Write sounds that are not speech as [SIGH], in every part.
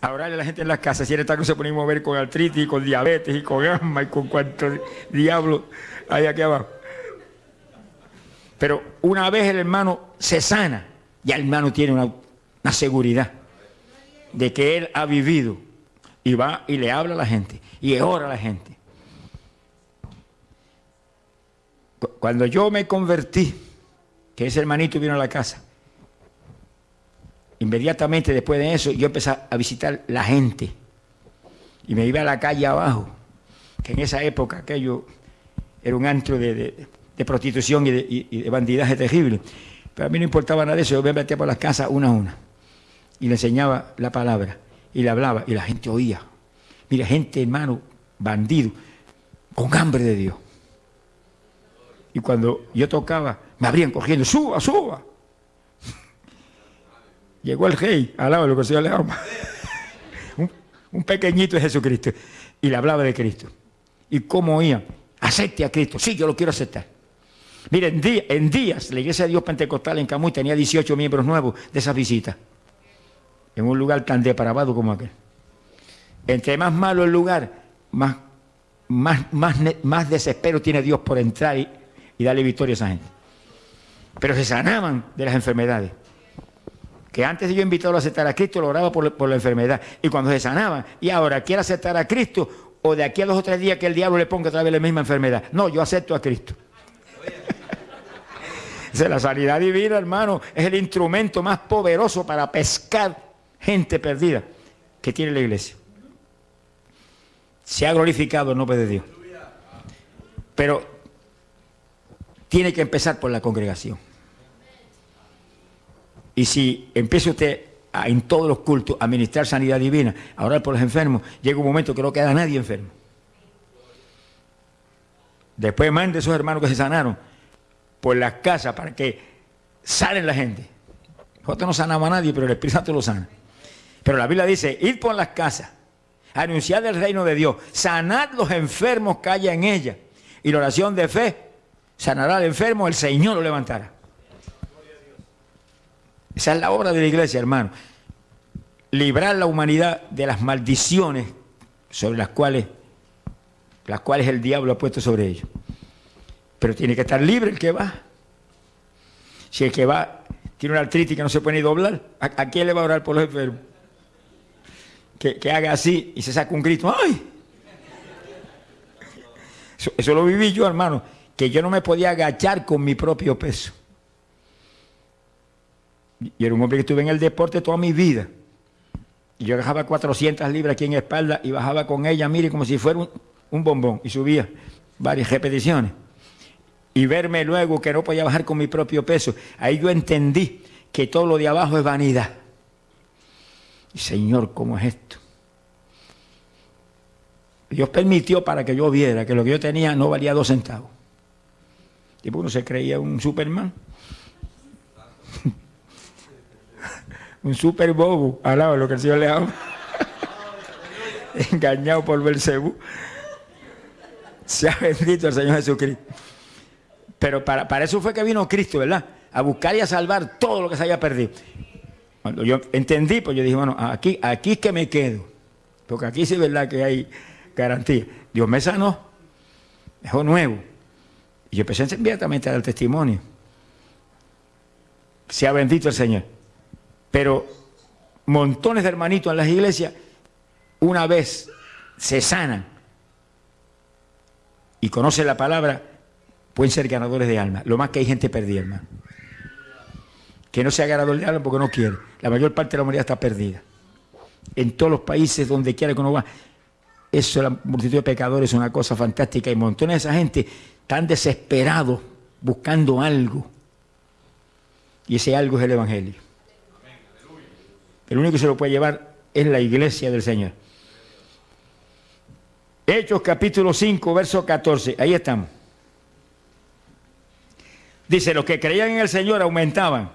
a orarle a la gente en las casas. Si era que se ponía a mover con artritis, y con diabetes, y con asma, y con cuanto diablo hay aquí abajo. Pero una vez el hermano se sana, ya el hermano tiene una, una seguridad de que él ha vivido y va y le habla a la gente y ora a la gente. Cuando yo me convertí, que ese hermanito vino a la casa, inmediatamente después de eso yo empecé a visitar la gente y me iba a la calle abajo, que en esa época aquello era un antro de, prostitución y de, bandidaje terrible. Pero a mí no importaba nada de eso, yo me metía por las casas una a una y le enseñaba la palabra y le hablaba y la gente oía. Mira, gente, hermano, bandido, con hambre de Dios. Y cuando yo tocaba, me abrían cogiendo, suba, suba. Llegó el rey, al lado de lo que Señor le ama. [LAUGHS] un, un pequeñito de Jesucristo. Y le hablaba de Cristo. ¿Y cómo oía? Acepte a Cristo. Sí, yo lo quiero aceptar. Miren, en, días, la Iglesia de Dios Pentecostal en Camuy tenía 18 miembros nuevos de esa visita. En un lugar tan depravado como aquel. Entre más malo el lugar, más, más, más, más desespero tiene Dios por entrar y, y darle victoria a esa gente. Pero se sanaban de las enfermedades. Que antes de yo invitarlo a aceptar a Cristo, lo oraba por, por la enfermedad. Y cuando se sanaban, y ahora quiere aceptar a Cristo, o de aquí a dos o tres días que el diablo le ponga otra vez la misma enfermedad. No, yo acepto a Cristo. [LAUGHS] la sanidad divina, hermano, es el instrumento más poderoso para pescar gente perdida que tiene la iglesia. Se ha glorificado el nombre de Dios. Pero tiene que empezar por la congregación. Y si empieza usted en todos los cultos a ministrar sanidad divina, a orar por los enfermos, llega un momento que no queda nadie enfermo. Después mande a esos hermanos que se sanaron por las casas para que salen la gente. Nosotros no sanamos a nadie, pero el Espíritu Santo lo sana. Pero la Biblia dice, id por las casas, anunciad el reino de Dios, sanad los enfermos que haya en ella. Y la oración de fe sanará al enfermo, el Señor lo levantará. Esa es la obra de la iglesia, hermano. Librar la humanidad de las maldiciones sobre las cuales, las cuales el diablo ha puesto sobre ellos. Pero tiene que estar libre el que va. Si el que va tiene una artritis que no se puede ni doblar, ¿a, quién le va a orar por los enfermos? Que, haga así y se saca un grito, ¡ay! Eso, eso lo viví yo, hermano, que yo no me podía agachar con mi propio peso. Y era un hombre que estuve en el deporte toda mi vida. Y yo bajaba 400 libras aquí en espalda y bajaba con ella, mire, como si fuera un, bombón. Y subía varias repeticiones. Y verme luego que no podía bajar con mi propio peso. Ahí yo entendí que todo lo de abajo es vanidad. Señor, ¿cómo es esto? Dios permitió para que yo viera que lo que yo tenía no valía dos centavos. Y uno se creía un Superman. Un super bobo al lado de lo que el Señor le ama. Engañado por Belcebú. Sea bendito el Señor Jesucristo. Pero para, para eso fue que vino Cristo, ¿verdad? A buscar y a salvar todo lo que se haya perdido. Cuando yo entendí, pues yo dije, bueno, aquí, aquí es que me quedo. Porque aquí sí es verdad que hay garantía. Dios me sanó, dejó nuevo. Y yo empecé inmediatamente a dar testimonio. Sea bendito el Señor. Pero montones de hermanitos en las iglesias, una vez se sanan y conocen la palabra, pueden ser ganadores de alma. Lo más que hay gente perdida, hermano. Que no sea ganador de alma porque no quiere. La mayor parte de la humanidad está perdida. En todos los países, donde quiera que uno va, eso, la multitud de pecadores es una cosa fantástica. Y montones de esa gente están desesperados buscando algo. Y ese algo es el Evangelio. El único que se lo puede llevar es la iglesia del Señor. Hechos capítulo 5, verso 14. Ahí estamos. Dice, los que creían en el Señor aumentaban.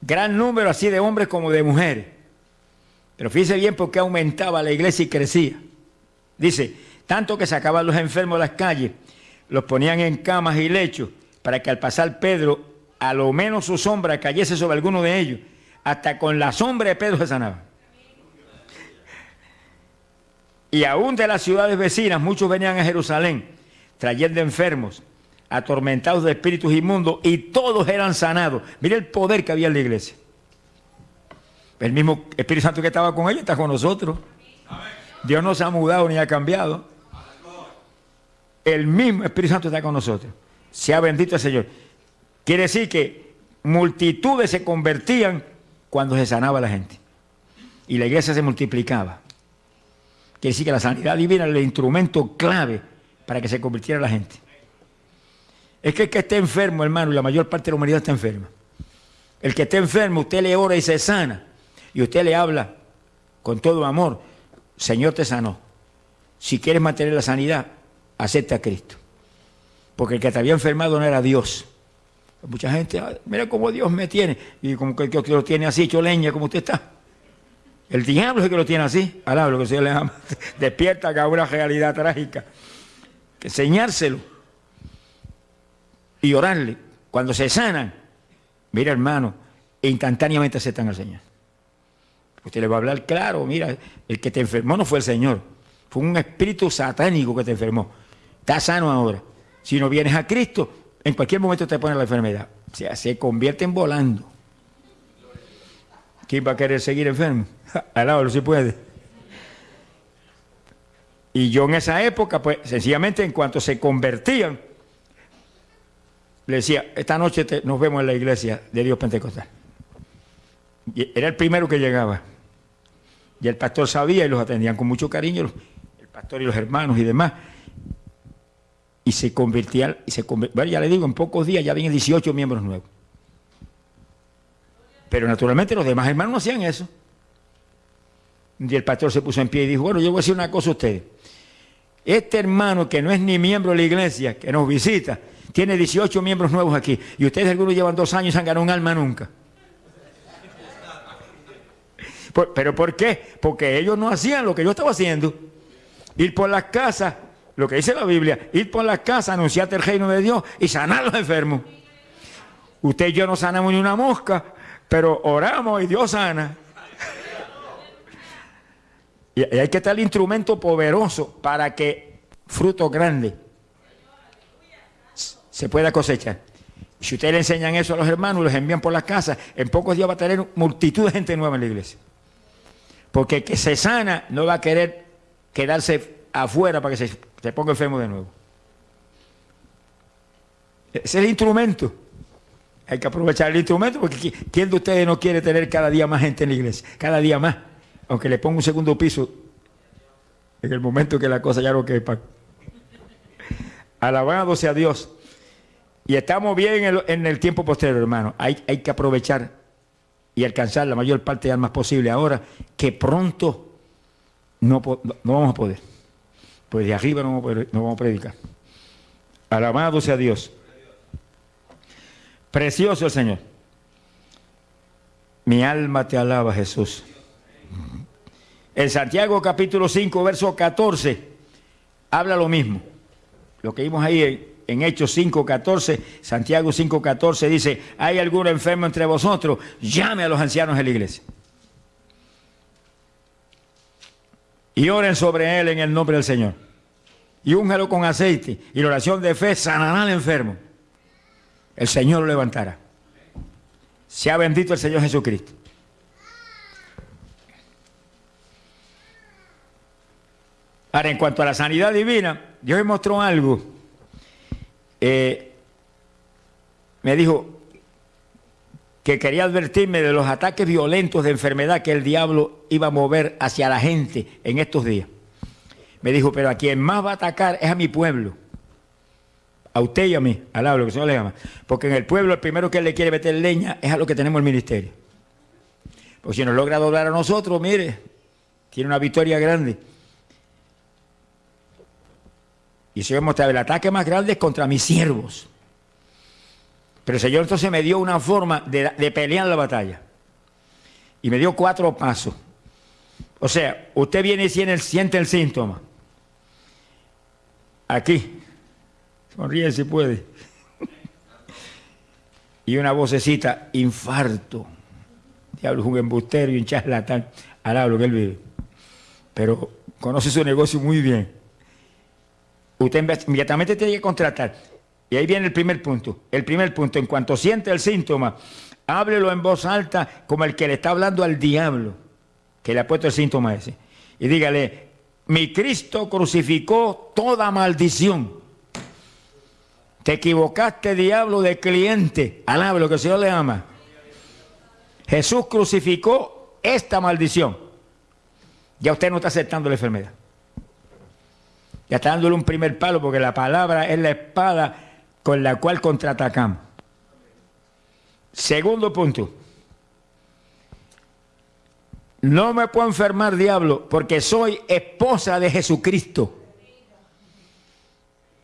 Gran número así de hombres como de mujeres. Pero fíjese bien por qué aumentaba la iglesia y crecía. Dice, tanto que sacaban los enfermos de las calles, los ponían en camas y lechos, para que al pasar Pedro, a lo menos su sombra cayese sobre alguno de ellos hasta con la sombra de Pedro se sanaba. Y aún de las ciudades vecinas, muchos venían a Jerusalén trayendo enfermos, atormentados de espíritus inmundos, y todos eran sanados. Mire el poder que había en la iglesia. El mismo Espíritu Santo que estaba con ellos está con nosotros. Dios no se ha mudado ni ha cambiado. El mismo Espíritu Santo está con nosotros. Sea bendito el Señor. Quiere decir que multitudes se convertían cuando se sanaba la gente. Y la iglesia se multiplicaba. Quiere decir que la sanidad divina era el instrumento clave para que se convirtiera la gente. Es que el que esté enfermo, hermano, y la mayor parte de la humanidad está enferma. El que esté enfermo, usted le ora y se sana. Y usted le habla con todo amor. Señor te sanó. Si quieres mantener la sanidad, acepta a Cristo. Porque el que te había enfermado no era Dios. Mucha gente, mira cómo Dios me tiene. Y como que Dios lo tiene así, hecho leña, como usted está. El diablo es el que lo tiene así. Alaba lo que se le llama. [LAUGHS] Despierta que hay una realidad trágica. Que enseñárselo. Y orarle. Cuando se sanan, mira hermano, instantáneamente aceptan al Señor. Usted le va a hablar claro, mira, el que te enfermó no fue el Señor. Fue un espíritu satánico que te enfermó. Está sano ahora. Si no vienes a Cristo, en cualquier momento te pone la enfermedad. O sea, se convierte en volando. ¿Quién va a querer seguir enfermo? Alábalo si puede. Y yo en esa época, pues sencillamente en cuanto se convertían, le decía, esta noche nos vemos en la iglesia de Dios Pentecostal. Era el primero que llegaba. Y el pastor sabía y los atendían con mucho cariño, el pastor y los hermanos y demás y se convertía, y se bueno, ya le digo, en pocos días ya vienen 18 miembros nuevos. Pero naturalmente los demás hermanos no hacían eso. Y el pastor se puso en pie y dijo, bueno, yo voy a decir una cosa a ustedes. Este hermano que no es ni miembro de la iglesia, que nos visita, tiene 18 miembros nuevos aquí. Y ustedes algunos llevan dos años y han ganado un alma nunca. ¿Pero por qué? Porque ellos no hacían lo que yo estaba haciendo. Ir por las casas lo que dice la Biblia, ir por las casas, anunciarte el reino de Dios y sanar a los enfermos. Usted y yo no sanamos ni una mosca, pero oramos y Dios sana. Y hay que estar el instrumento poderoso para que fruto grande se pueda cosechar. Si ustedes le enseñan eso a los hermanos, los envían por las casas, en pocos días va a tener multitud de gente nueva en la iglesia. Porque el que se sana no va a querer quedarse afuera para que se se ponga enfermo de nuevo. Es el instrumento. Hay que aprovechar el instrumento porque ¿quién de ustedes no quiere tener cada día más gente en la iglesia? Cada día más. Aunque le ponga un segundo piso en el momento que la cosa ya no quepa. Alabado sea Dios. Y estamos bien en el, tiempo posterior, hermano. Hay, hay, que aprovechar y alcanzar la mayor parte de almas posible ahora, que pronto no, no vamos a poder pues de arriba no vamos a predicar. Alabado sea Dios. Precioso el Señor. Mi alma te alaba, Jesús. En Santiago capítulo 5, verso 14, habla lo mismo. Lo que vimos ahí en, Hechos 5, 14, Santiago 5, 14 dice, ¿hay algún enfermo entre vosotros? Llame a los ancianos de la iglesia. Y oren sobre él en el nombre del Señor. Y úngelo con aceite. Y la oración de fe sanará al enfermo. El Señor lo levantará. Sea bendito el Señor Jesucristo. Ahora, en cuanto a la sanidad divina, Dios me mostró algo. Eh, me dijo, que quería advertirme de los ataques violentos de enfermedad que el diablo iba a mover hacia la gente en estos días. Me dijo, pero a quien más va a atacar es a mi pueblo. A usted y a mí, al lo que se le llama. Porque en el pueblo el primero que le quiere meter leña es a lo que tenemos el ministerio. Porque si nos logra doblar a nosotros, mire, tiene una victoria grande. Y si vemos el ataque más grande es contra mis siervos. Pero el Señor entonces me dio una forma de, pelear la batalla. Y me dio cuatro pasos. O sea, usted viene y siente el, síntoma. Aquí. Sonríe si puede. [LAUGHS] y una vocecita, infarto. Diablo es un embustero y un charlatán. Al lo que él vive. Pero conoce su negocio muy bien. Usted inmediatamente tiene que contratar. Y ahí viene el primer punto. El primer punto, en cuanto siente el síntoma, háblelo en voz alta como el que le está hablando al diablo, que le ha puesto el síntoma ese. Y dígale, mi Cristo crucificó toda maldición. Te equivocaste, diablo, de cliente. Alabe lo que el Señor le ama. Jesús crucificó esta maldición. Ya usted no está aceptando la enfermedad. Ya está dándole un primer palo porque la palabra es la espada con la cual contraatacamos. Segundo punto. No me puedo enfermar, diablo, porque soy esposa de Jesucristo.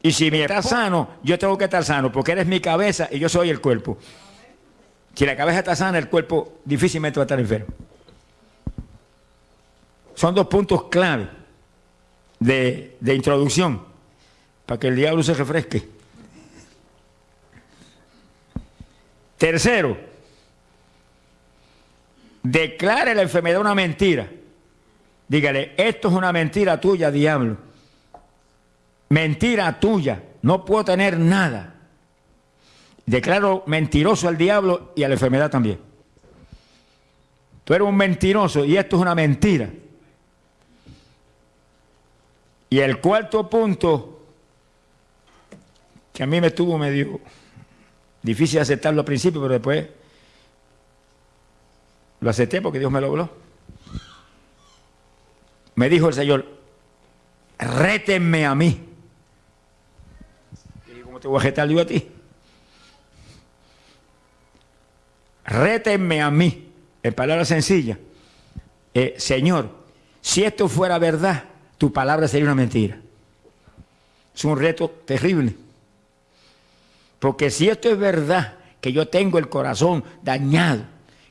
Y si me está sano, yo tengo que estar sano, porque eres mi cabeza y yo soy el cuerpo. Si la cabeza está sana, el cuerpo difícilmente va a estar enfermo. Son dos puntos clave de, de introducción para que el diablo se refresque. Tercero, declare la enfermedad una mentira. Dígale, esto es una mentira tuya, diablo. Mentira tuya, no puedo tener nada. Declaro mentiroso al diablo y a la enfermedad también. Tú eres un mentiroso y esto es una mentira. Y el cuarto punto, que a mí me estuvo medio difícil aceptarlo al principio, pero después lo acepté porque Dios me lo habló. Me dijo el Señor, rétenme a mí. Y ¿cómo te voy a retar yo a ti? Rétenme a mí, en palabras sencillas. Eh, Señor, si esto fuera verdad, tu palabra sería una mentira. Es un reto terrible. Porque si esto es verdad, que yo tengo el corazón dañado,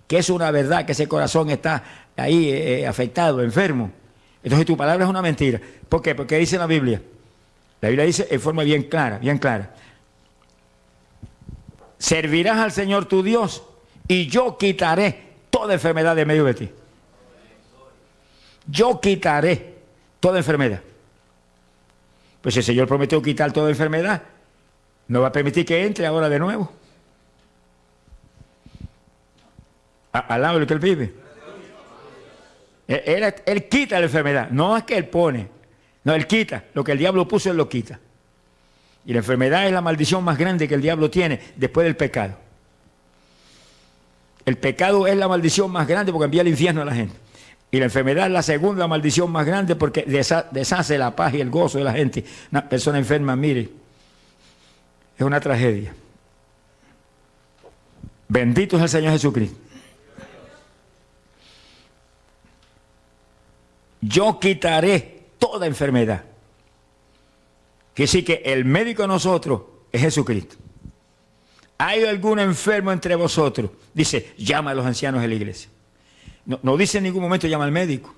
que es una verdad, que ese corazón está ahí eh, eh, afectado, enfermo, entonces tu palabra es una mentira. ¿Por qué? Porque dice la Biblia. La Biblia dice en forma bien clara, bien clara. Servirás al Señor tu Dios y yo quitaré toda enfermedad de medio de ti. Yo quitaré toda enfermedad. Pues el Señor prometió quitar toda enfermedad, no va a permitir que entre ahora de nuevo. al lado de lo que él vive. Él, él, quita la enfermedad, no es que él pone, no, él quita. Lo que el diablo puso, él lo quita. Y la enfermedad es la maldición más grande que el diablo tiene después del pecado. El pecado es la maldición más grande porque envía al infierno a la gente. Y la enfermedad es la segunda maldición más grande porque deshace la paz y el gozo de la gente. Una persona enferma, mire, es una tragedia. Bendito es el Señor Jesucristo. Yo quitaré toda enfermedad. Que sí que el médico de nosotros es Jesucristo. ¿Hay algún enfermo entre vosotros? Dice, llama a los ancianos de la iglesia. No, no dice en ningún momento llama al médico.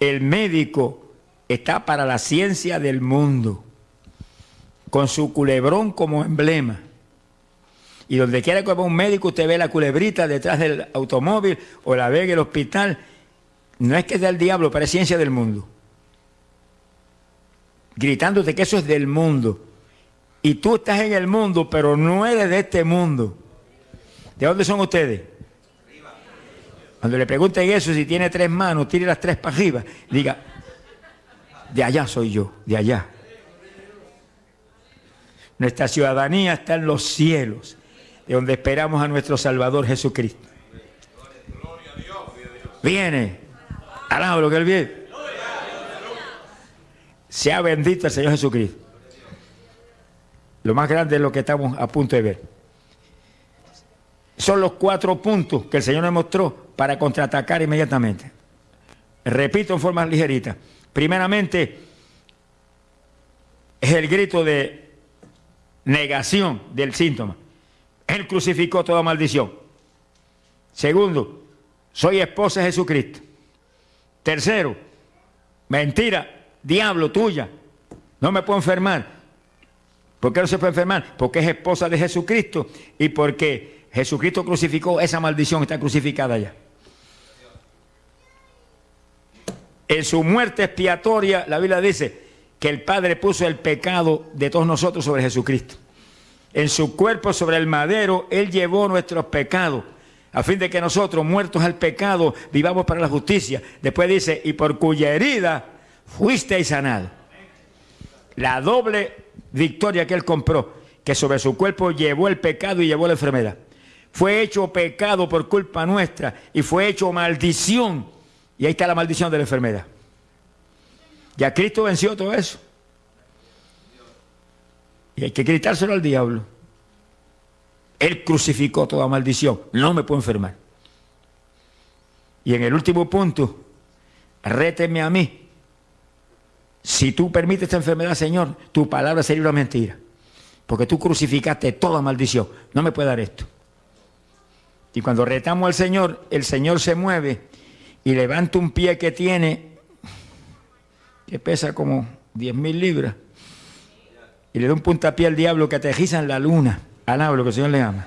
El médico está para la ciencia del mundo con su culebrón como emblema. Y donde quiera que vaya un médico, usted ve la culebrita detrás del automóvil o la ve en el hospital. No es que es del diablo, pero es ciencia del mundo. Gritándote que eso es del mundo. Y tú estás en el mundo, pero no eres de este mundo. ¿De dónde son ustedes? Cuando le pregunten eso, si tiene tres manos, tire las tres para arriba. Diga, de allá soy yo, de allá. Nuestra ciudadanía está en los cielos, de donde esperamos a nuestro Salvador Jesucristo. Viene, alaba lo que Él viene. Sea bendito el Señor Jesucristo. Lo más grande es lo que estamos a punto de ver. Son los cuatro puntos que el Señor nos mostró para contraatacar inmediatamente. Repito en forma ligerita. Primeramente, es el grito de negación del síntoma. Él crucificó toda maldición. Segundo, soy esposa de Jesucristo. Tercero, mentira, diablo tuya. No me puedo enfermar. ¿Por qué no se puede enfermar? Porque es esposa de Jesucristo y porque Jesucristo crucificó esa maldición, está crucificada ya. En su muerte expiatoria, la Biblia dice que el Padre puso el pecado de todos nosotros sobre Jesucristo. En su cuerpo sobre el madero, Él llevó nuestros pecados, a fin de que nosotros, muertos al pecado, vivamos para la justicia. Después dice, y por cuya herida fuisteis sanados. La doble victoria que Él compró, que sobre su cuerpo llevó el pecado y llevó la enfermedad. Fue hecho pecado por culpa nuestra y fue hecho maldición. Y ahí está la maldición de la enfermedad. Ya Cristo venció todo eso. Y hay que gritárselo al diablo. Él crucificó toda maldición. No me puedo enfermar. Y en el último punto, réteme a mí. Si tú permites esta enfermedad, Señor, tu palabra sería una mentira. Porque tú crucificaste toda maldición. No me puede dar esto. Y cuando retamos al Señor, el Señor se mueve y levanta un pie que tiene, que pesa como 10 mil libras y le da un puntapié al diablo que aterriza en la luna. Alaba lo que el Señor le ama.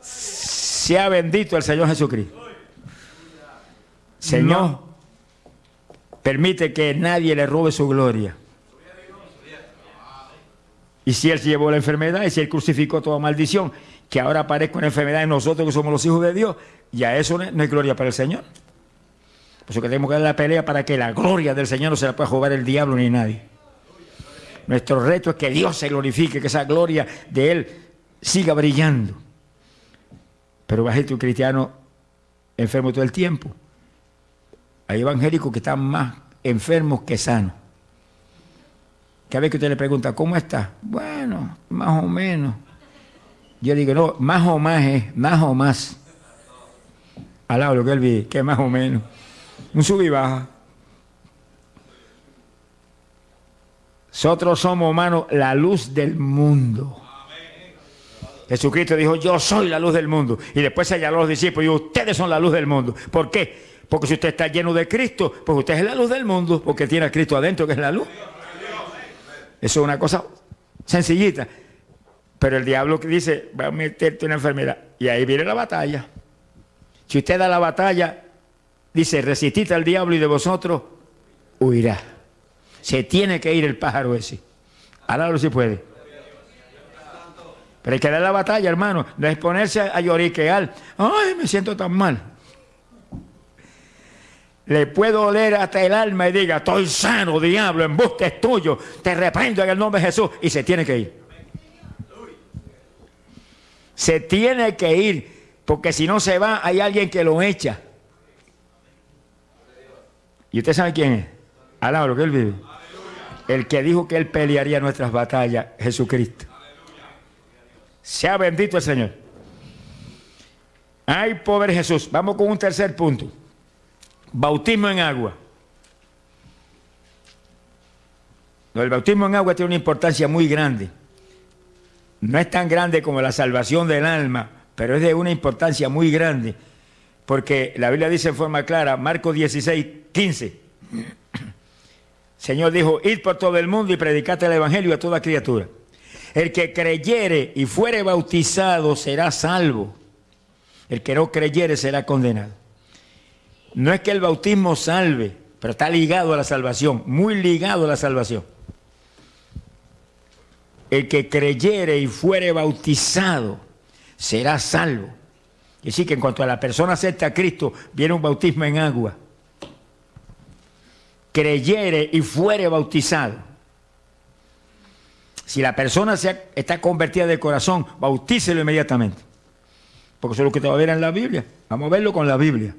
Sea bendito el Señor Jesucristo. Señor, permite que nadie le robe su gloria. Y si Él llevó la enfermedad y si Él crucificó toda maldición, que ahora aparezca una enfermedad en nosotros que somos los hijos de Dios, ya eso no es gloria para el Señor. Por eso que tenemos que dar la pelea para que la gloria del Señor no se la pueda jugar el diablo ni nadie. Nuestro reto es que Dios se glorifique, que esa gloria de Él siga brillando. Pero va a ser un cristiano enfermo todo el tiempo. Hay evangélicos que están más enfermos que sanos. Cada vez que usted le pregunta, ¿cómo está? Bueno, más o menos. Yo digo, no, más o más es, más o más. Alaba lo que él vi, que más o menos. Un sub y baja. Nosotros somos, hermanos, la luz del mundo. Jesucristo dijo, yo soy la luz del mundo. Y después a los discípulos y ustedes son la luz del mundo. ¿Por qué? Porque si usted está lleno de Cristo, pues usted es la luz del mundo, porque tiene a Cristo adentro, que es la luz. Eso es una cosa sencillita. Pero el diablo que dice, va a meterte una enfermedad. Y ahí viene la batalla. Si usted da la batalla, dice, resistid al diablo y de vosotros huirá. Se tiene que ir el pájaro ese. Ahora si puede. Pero hay que dar la batalla, hermano. No es ponerse a lloriquear. Ay, me siento tan mal. Le puedo oler hasta el alma y diga, estoy sano, diablo, en busca es tuyo. Te reprendo en el nombre de Jesús. Y se tiene que ir. Se tiene que ir. Porque si no se va, hay alguien que lo echa. ¿Y usted sabe quién es? Alaba lo que él vive. El que dijo que él pelearía nuestras batallas, Jesucristo. Sea bendito el Señor. Ay, pobre Jesús. Vamos con un tercer punto. Bautismo en agua. El bautismo en agua tiene una importancia muy grande. No es tan grande como la salvación del alma, pero es de una importancia muy grande. Porque la Biblia dice en forma clara, Marcos 16, 15. Señor dijo, id por todo el mundo y predicate el Evangelio a toda criatura. El que creyere y fuere bautizado será salvo. El que no creyere será condenado. No es que el bautismo salve, pero está ligado a la salvación, muy ligado a la salvación. El que creyere y fuere bautizado será salvo. Y decir que en cuanto a la persona acepta a Cristo, viene un bautismo en agua creyere y fuere bautizado. Si la persona se está convertida de corazón, bautícelo inmediatamente. Porque eso es lo que te va a ver en la Biblia. Vamos a verlo con la Biblia.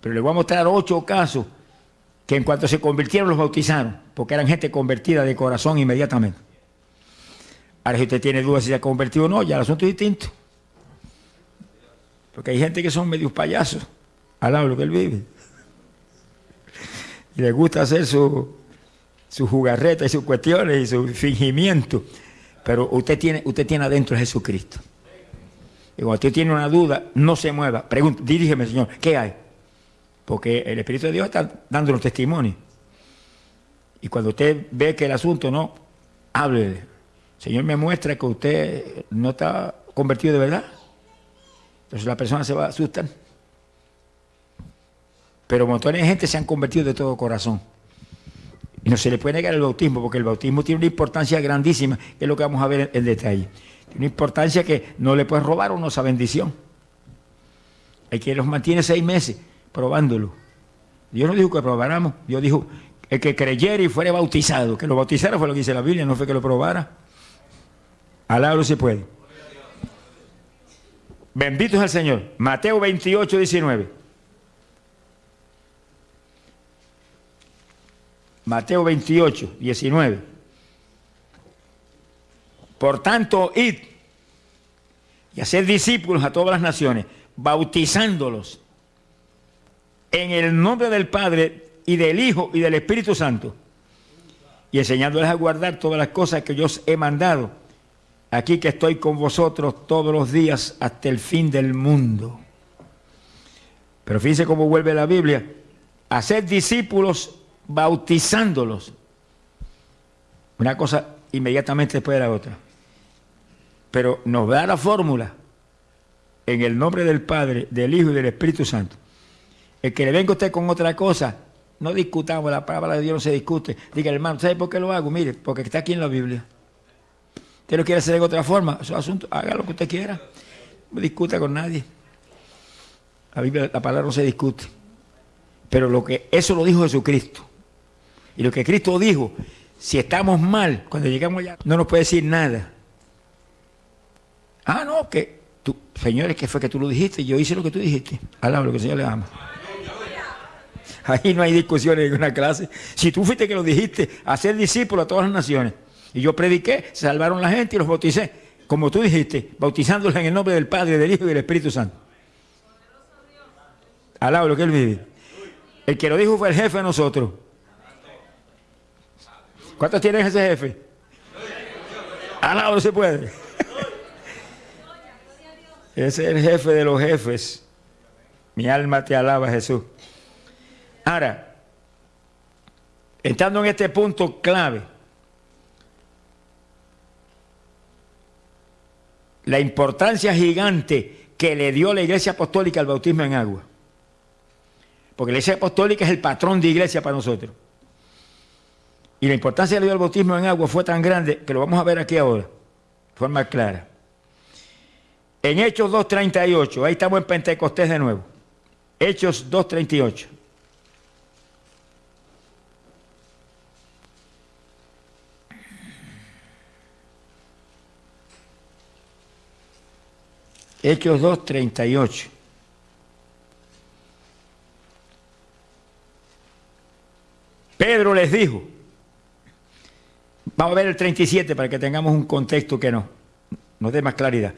Pero le voy a mostrar ocho casos que en cuanto se convirtieron los bautizaron, porque eran gente convertida de corazón inmediatamente. Ahora si usted tiene dudas si se ha convertido o no, ya el asunto es distinto. Porque hay gente que son medios payasos, al lado de lo que él vive y le gusta hacer su, su jugarreta y sus cuestiones y su fingimiento. Pero usted tiene, usted tiene adentro a Jesucristo. Y cuando usted tiene una duda, no se mueva. Pregunta, dirígeme, Señor, ¿qué hay? Porque el Espíritu de Dios está dando los testimonios. Y cuando usted ve que el asunto no, háblele. Señor me muestra que usted no está convertido de verdad. Entonces la persona se va a asustar. Pero montones de gente se han convertido de todo corazón. Y no se le puede negar el bautismo, porque el bautismo tiene una importancia grandísima, que es lo que vamos a ver en, detalle. Tiene una importancia que no le puedes robar uno esa bendición. Hay que los mantiene seis meses probándolo. Dios no dijo que probáramos, Dios dijo el que creyera y fuera bautizado, que lo bautizara fue lo que dice la Biblia, no fue que lo probara. Alabro si puede. Bendito es el Señor. Mateo 28, 19. Mateo 28, 19. Por tanto, id y hacer discípulos a todas las naciones, bautizándolos en el nombre del Padre y del Hijo y del Espíritu Santo, y enseñándoles a guardar todas las cosas que yo os he mandado, aquí que estoy con vosotros todos los días hasta el fin del mundo. Pero fíjense cómo vuelve la Biblia, hacer discípulos bautizándolos. Una cosa inmediatamente después de la otra. Pero nos da la fórmula en el nombre del Padre, del Hijo y del Espíritu Santo. El que le venga usted con otra cosa, no discutamos, la palabra de Dios no se discute. Diga, hermano, ¿sabe por qué lo hago? Mire, porque está aquí en la Biblia. Usted lo quiere hacer de otra forma, es asunto, haga lo que usted quiera. No discuta con nadie. La Biblia, la palabra no se discute. Pero lo que, eso lo dijo Jesucristo. Y lo que Cristo dijo, si estamos mal, cuando llegamos allá, no nos puede decir nada. Ah, no, que tú, señores, que fue que tú lo dijiste, yo hice lo que tú dijiste. Alaba lo que el Señor le ama. Ahí no hay discusiones en una clase. Si tú fuiste que lo dijiste, hacer discípulos a todas las naciones. Y yo prediqué, salvaron la gente y los bauticé. Como tú dijiste, bautizándolos en el nombre del Padre, del Hijo y del Espíritu Santo. Alaba lo que él vive. El que lo dijo fue el jefe de nosotros. ¿Cuántos tienen ese jefe? Alaba se puede. [LAUGHS] Ese es el jefe de los jefes. Mi alma te alaba, Jesús. Ahora, entrando en este punto clave, la importancia gigante que le dio la iglesia apostólica al bautismo en agua. Porque la iglesia apostólica es el patrón de iglesia para nosotros. Y la importancia que le dio al bautismo en agua fue tan grande que lo vamos a ver aquí ahora, de forma clara. En Hechos 2.38, ahí estamos en Pentecostés de nuevo. Hechos 2.38. Hechos 2, 38. Pedro les dijo, vamos a ver el 37 para que tengamos un contexto que no, nos dé más claridad.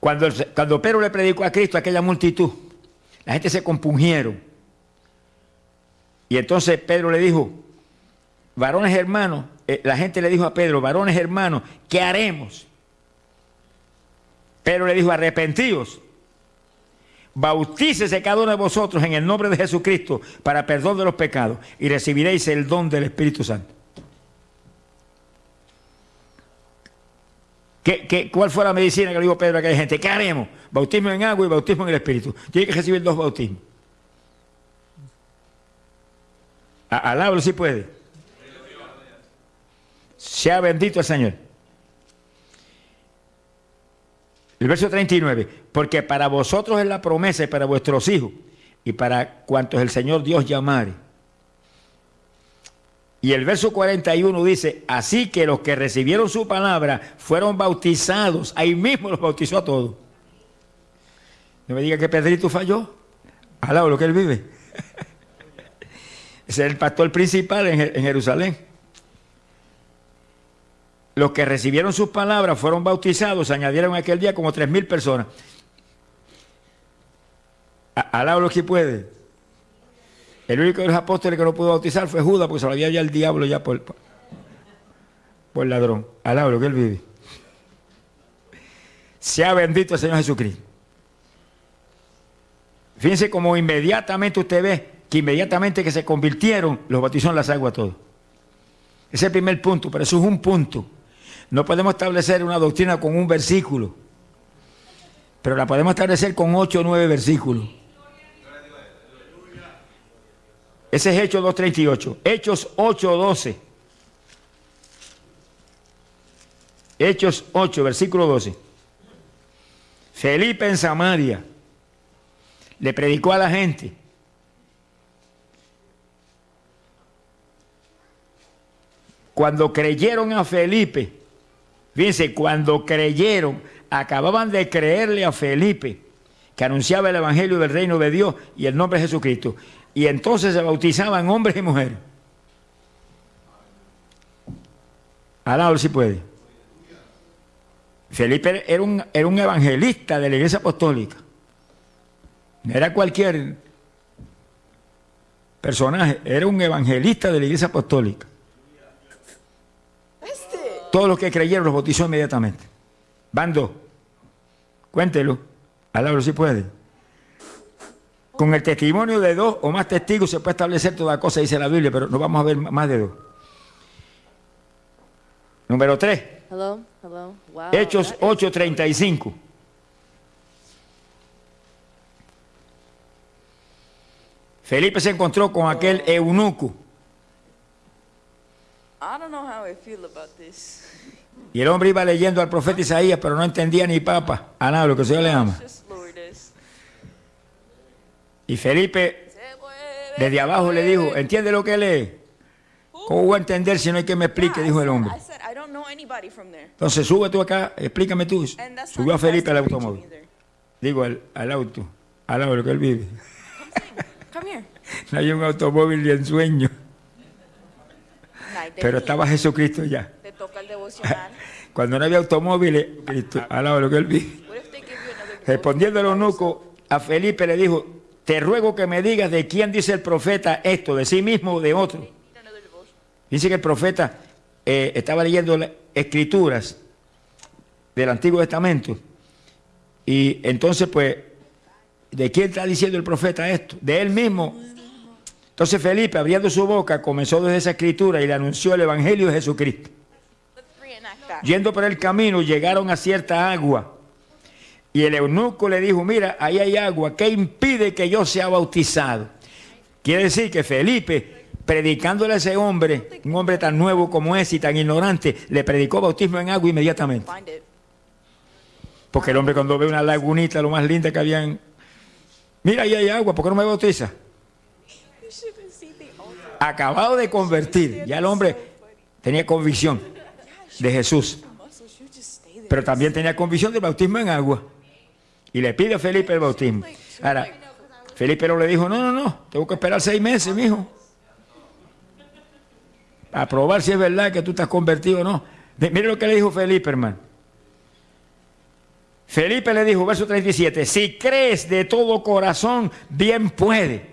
Cuando, cuando Pedro le predicó a Cristo a aquella multitud, la gente se compungieron. Y entonces Pedro le dijo, varones hermanos, eh, la gente le dijo a Pedro, varones hermanos, ¿qué haremos? Pero le dijo, arrepentíos, bautícese cada uno de vosotros en el nombre de Jesucristo para perdón de los pecados y recibiréis el don del Espíritu Santo. ¿Qué, cuál fue la medicina que le dijo Pedro a aquella gente? ¿Qué haremos? Bautismo en agua y bautismo en el Espíritu. Tiene que recibir dos bautismos. Alábalo si puede. Sea bendito el Señor. El verso 39, porque para vosotros es la promesa y para vuestros hijos y para cuantos el Señor Dios llamare. Y el verso 41 dice, así que los que recibieron su palabra fueron bautizados, ahí mismo los bautizó a todos. No me diga que Pedrito falló, alabo lo que él vive. [LAUGHS] Ese es el pastor principal en Jerusalén los que recibieron sus palabras fueron bautizados, se añadieron aquel día como tres mil personas. Alaba lo que puede. El único de los apóstoles que no pudo bautizar fue Judas, porque se lo había ya el diablo ya por, por ladrón. Alaba lo que él vive. Sea bendito el Señor Jesucristo. Fíjense como inmediatamente usted ve que inmediatamente que se convirtieron, los bautizó en las aguas todos. Ese es el primer punto, pero eso es un punto. No podemos establecer una doctrina con un versículo. pero la podemos establecer con 8 o 9 versículos. Ese es Hechos 2.38. Hechos 8.12. Hechos 8, versículo 12. Felipe en Samaria le predicó a la gente. Cuando creyeron a Felipe, fíjense, cuando creyeron, acababan de creerle a Felipe, que anunciaba el Evangelio del reino de Dios y el nombre de Jesucristo. Y entonces se bautizaban hombres y mujeres. Alá, si puede. Felipe era un, era un evangelista de la iglesia apostólica. No era cualquier personaje, era un evangelista de la iglesia apostólica. Todos los que creyeron los bautizó inmediatamente. Van dos. Cuéntelo. Alabro si puede. Con el testimonio de dos o más testigos se puede establecer toda cosa, dice la Biblia, pero no vamos a ver más de dos. Número tres. Hechos 8:35. Felipe se encontró con aquel eunuco. Y el hombre iba leyendo al profeta Isaías, pero no entendía ni papa. A nada, lo que se le ama. Y Felipe desde abajo le dijo, ¿entiende lo que lee? ¿Cómo voy a entender si no hay que me explique? Dijo el hombre. Entonces sube tú acá, explícame tú. Subió a Felipe al automóvil. Digo, al, al auto, al lado de lo que él vive. [LAUGHS] No hay un automóvil ni en sueño. Pero estaba Jesucristo ya. [LAUGHS] Cuando no había automóviles, Cristo, al lado de lo que él vive. Respondiendo el eunuco, a Felipe le dijo, te ruego que me digas de quién dice el profeta esto, de sí mismo o de otro. Dice que el profeta eh, estaba leyendo escrituras del Antiguo Testamento y entonces pues, ¿de quién está diciendo el profeta esto? De él mismo. Entonces Felipe, abriendo su boca, comenzó desde esa escritura y le anunció el Evangelio de Jesucristo. Yendo por el camino, llegaron a cierta agua. Y el eunuco le dijo, mira, ahí hay agua, ¿qué impide que yo sea bautizado? Quiere decir que Felipe predicándole a ese hombre, un hombre tan nuevo como ese y tan ignorante, le predicó bautismo en agua inmediatamente. Porque el hombre cuando ve una lagunita, lo más linda que habían, mira, ahí hay agua, ¿por qué no me bautiza? Acabado de convertir, ya el hombre tenía convicción de Jesús, pero también tenía convicción del bautismo en agua. Y le pide a Felipe el bautismo. Ahora, Felipe no le dijo, no, no, no, tengo que esperar seis meses, mijo a probar si es verdad que tú estás convertido o no. Mire lo que le dijo Felipe, hermano. Felipe le dijo, verso 37, si crees de todo corazón, bien puede.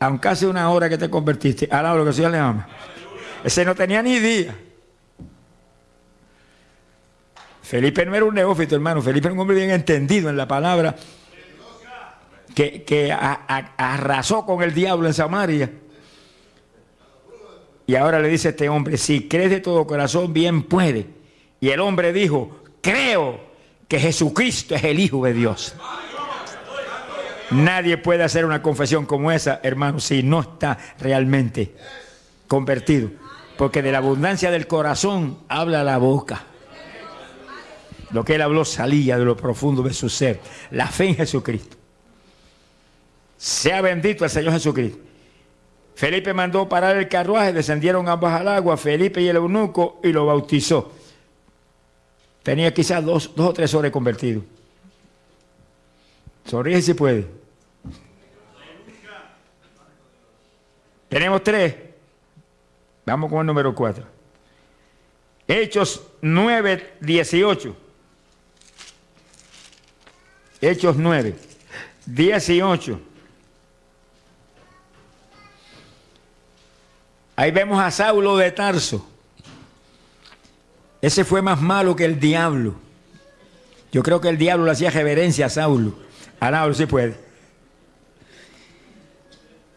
Aunque hace una hora que te convertiste, ahora lo que Señor le ama. Ese no tenía ni día. Felipe no era un neófito, hermano. Felipe era un hombre bien entendido en la palabra que, que arrasó con el diablo en Samaria. Y ahora le dice este hombre, si crees de todo corazón, bien puede. Y el hombre dijo, creo que Jesucristo es el Hijo de Dios. Nadie puede hacer una confesión como esa, hermano, si no está realmente convertido. Porque de la abundancia del corazón habla la boca. Lo que él habló salía de lo profundo de su ser. La fe en Jesucristo. Sea bendito el Señor Jesucristo. Felipe mandó parar el carruaje, descendieron ambos al agua, Felipe y el eunuco, y lo bautizó. Tenía quizás dos, o tres horas convertido. Sonríe si puede. Tenemos tres. Vamos con el número cuatro. Hechos 9, 18. Hechos 9, 18. Ahí vemos a Saulo de Tarso. Ese fue más malo que el diablo. Yo creo que el diablo le hacía reverencia a Saulo. A Saulo sí puede.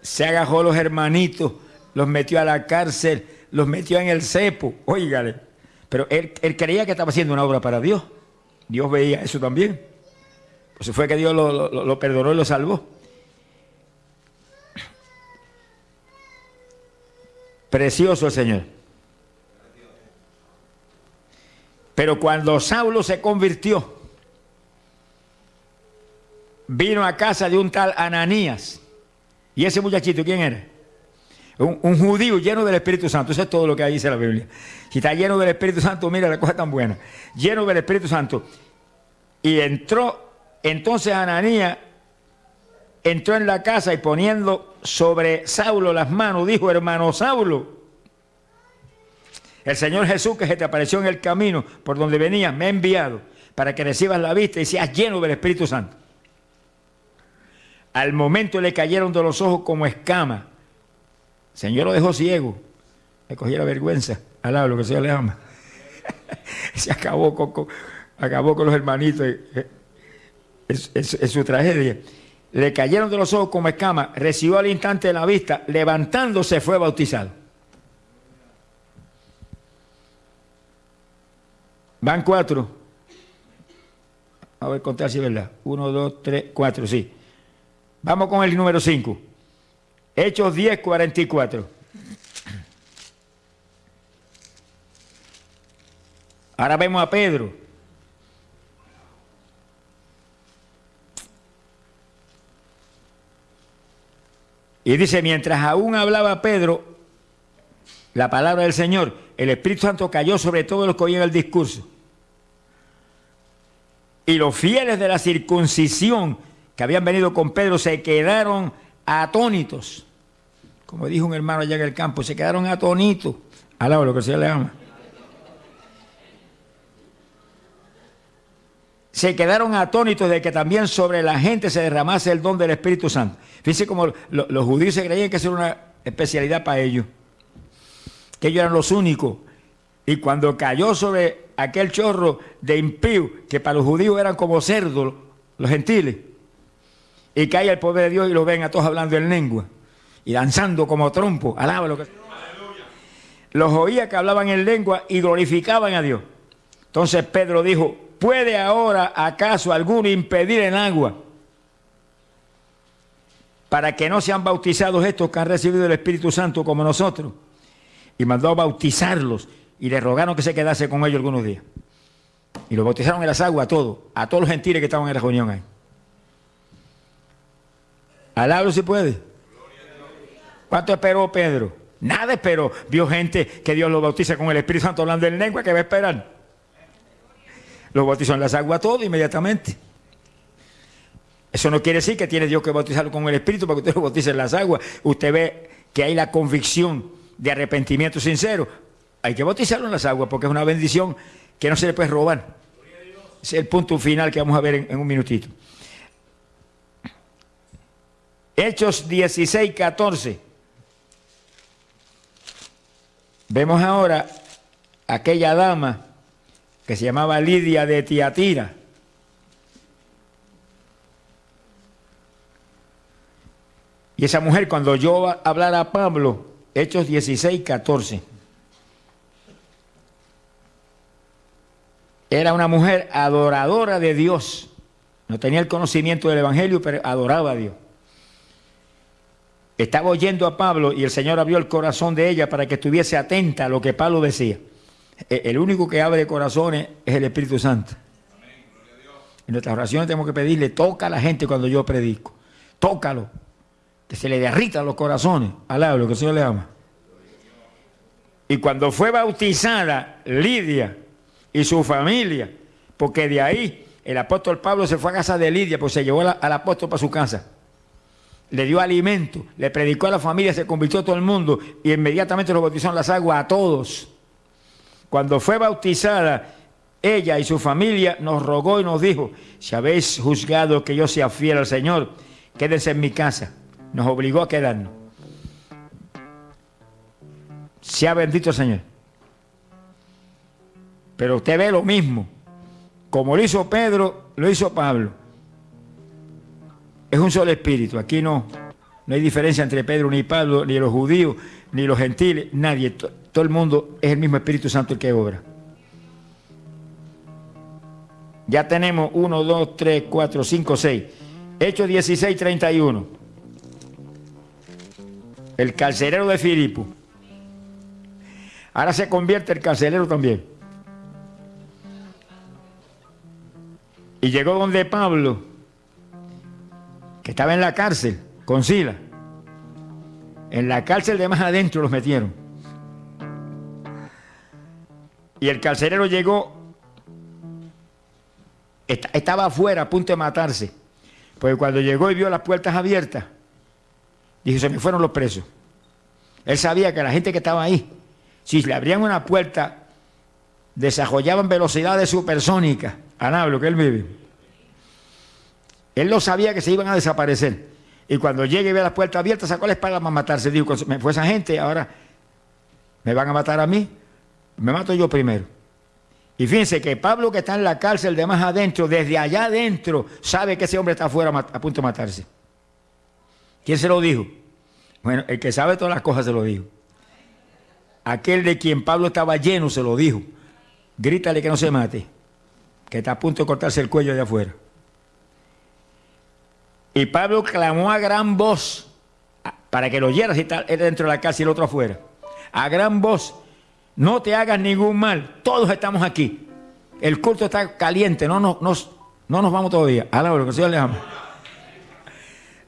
Se agajó a los hermanitos, los metió a la cárcel, los metió en el cepo. Óigale. Pero él, él creía que estaba haciendo una obra para Dios. Dios veía eso también. Eso fue que Dios lo, lo perdonó y lo salvó. Precioso el Señor. Pero cuando Saulo se convirtió, vino a casa de un tal Ananías. ¿Y ese muchachito quién era? Un, judío lleno del Espíritu Santo. Eso es todo lo que dice la Biblia. Si está lleno del Espíritu Santo, mira la cosa tan buena. Lleno del Espíritu Santo. Y entró, entonces Ananías entró en la casa y poniendo sobre Saulo las manos, dijo, hermano Saulo, el Señor Jesús que se te apareció en el camino por donde venías, me ha enviado para que recibas la vista y seas lleno del Espíritu Santo. Al momento le cayeron de los ojos como escama. Señor lo dejó ciego. Le la vergüenza. Alaba lo que sea le ama. [LAUGHS] Se acabó con, acabó con los hermanitos. Es, su tragedia. Le cayeron de los ojos como escama. Recibió al instante de la vista. Levantándose fue bautizado. Van cuatro. A ver, contar si es verdad. Uno, dos, tres, cuatro, sí. Vamos con el número 5. Hechos 10, 44. Ahora vemos a Pedro. Y dice, mientras aún hablaba Pedro, la palabra del Señor, el Espíritu Santo cayó sobre todos los que oían el discurso. Y los fieles de la circuncisión que habían venido con Pedro se quedaron atónitos. Como dijo un hermano allá en el campo, se quedaron atónitos. Alaba lo que se le ama. Se quedaron atónitos de que también sobre la gente se derramase el don del Espíritu Santo. Fíjense como los judíos se creían que eso era una especialidad para ellos. Que ellos eran los únicos. Y cuando cayó sobre aquel chorro de impío, que para los judíos eran como cerdos, los gentiles, y cae el poder de Dios y lo ven a todos hablando en lengua y danzando como trompo. Alaba lo que Los oía que hablaban en lengua y glorificaban a Dios. Entonces Pedro dijo, ¿puede ahora acaso alguno impedir en agua para que no sean bautizados estos que han recibido el Espíritu Santo como nosotros? Y mandó a bautizarlos y le rogaron que se quedase con ellos algunos días. Y los bautizaron en las aguas a todos, a todos los gentiles que estaban en la reunión ahí. Alabro si puede. ¿Cuánto esperó Pedro? Nada esperó. Vio gente que Dios lo bautiza con el Espíritu Santo hablando en lengua que va a esperar. Lo bautizó en las aguas todo inmediatamente. Eso no quiere decir que tiene Dios que bautizarlo con el Espíritu para que usted lo bautice en las aguas. Usted ve que hay la convicción de arrepentimiento sincero. Hay que bautizarlo en las aguas porque es una bendición que no se le puede robar. Es el punto final que vamos a ver en un minutito. Hechos 16, 14. Vemos ahora aquella dama que se llamaba Lidia de Tiatira. Y esa mujer, cuando yo hablara a Pablo, Hechos 16, 14, era una mujer adoradora de Dios. No tenía el conocimiento del Evangelio, pero adoraba a Dios. Estaba oyendo a Pablo y el Señor abrió el corazón de ella para que estuviese atenta a lo que Pablo decía. E, el único que abre corazones es el Espíritu Santo. En nuestras oraciones tenemos que pedirle, toca a la gente cuando yo predico. Tócalo. Que se le derritan los corazones. Alaba lo que el Señor le ama. Y cuando fue bautizada Lidia y su familia, porque de ahí el apóstol Pablo se fue a casa de Lidia, pues se llevó al apóstol para su casa le dio alimento, le predicó a la familia, se convirtió todo el mundo y inmediatamente lo bautizó en las aguas a todos. Cuando fue bautizada, ella y su familia nos rogó y nos dijo, si habéis juzgado que yo sea fiel al Señor, quédense en mi casa. Nos obligó a quedarnos. Sea bendito el Señor. Pero usted ve lo mismo. Como lo hizo Pedro, lo hizo Pablo. Es un solo espíritu. Aquí no, no hay diferencia entre Pedro ni Pablo, ni los judíos, ni los gentiles, nadie. Todo el mundo es el mismo Espíritu Santo el que obra. Ya tenemos 1, 2, 3, 4, 5, 6. Hechos 16, 31. El carcelero de Filipo. Ahora se convierte el carcelero también. Y llegó donde Pablo, que estaba en la cárcel, con Sila. En la cárcel de más adentro los metieron. Y el carcelero llegó, estaba afuera a punto de matarse. Porque cuando llegó y vio las puertas abiertas, dijo, se me fueron los presos. Él sabía que la gente que estaba ahí, si le abrían una puerta, desarrollaban velocidades supersónicas. Anablo, que él vive. Él lo sabía que se iban a desaparecer. Y cuando llegue y ve las puertas abiertas, sacó la espada para matarse. Dijo, me fue esa gente, ahora me van a matar a mí, me mato yo primero. Y fíjense que Pablo que está en la cárcel de más adentro, desde allá adentro, sabe que ese hombre está afuera a punto de matarse. ¿Quién se lo dijo? Bueno, el que sabe todas las cosas se lo dijo. Aquel de quien Pablo estaba lleno se lo dijo. Grítale que no se mate, que está a punto de cortarse el cuello de afuera. Y Pablo clamó a gran voz, para que lo oyera si está dentro de la casa y el otro afuera. A gran voz, no te hagas ningún mal, todos estamos aquí. El culto está caliente, no, no, no, no nos vamos todavía. Alaba lo que Señor le ama.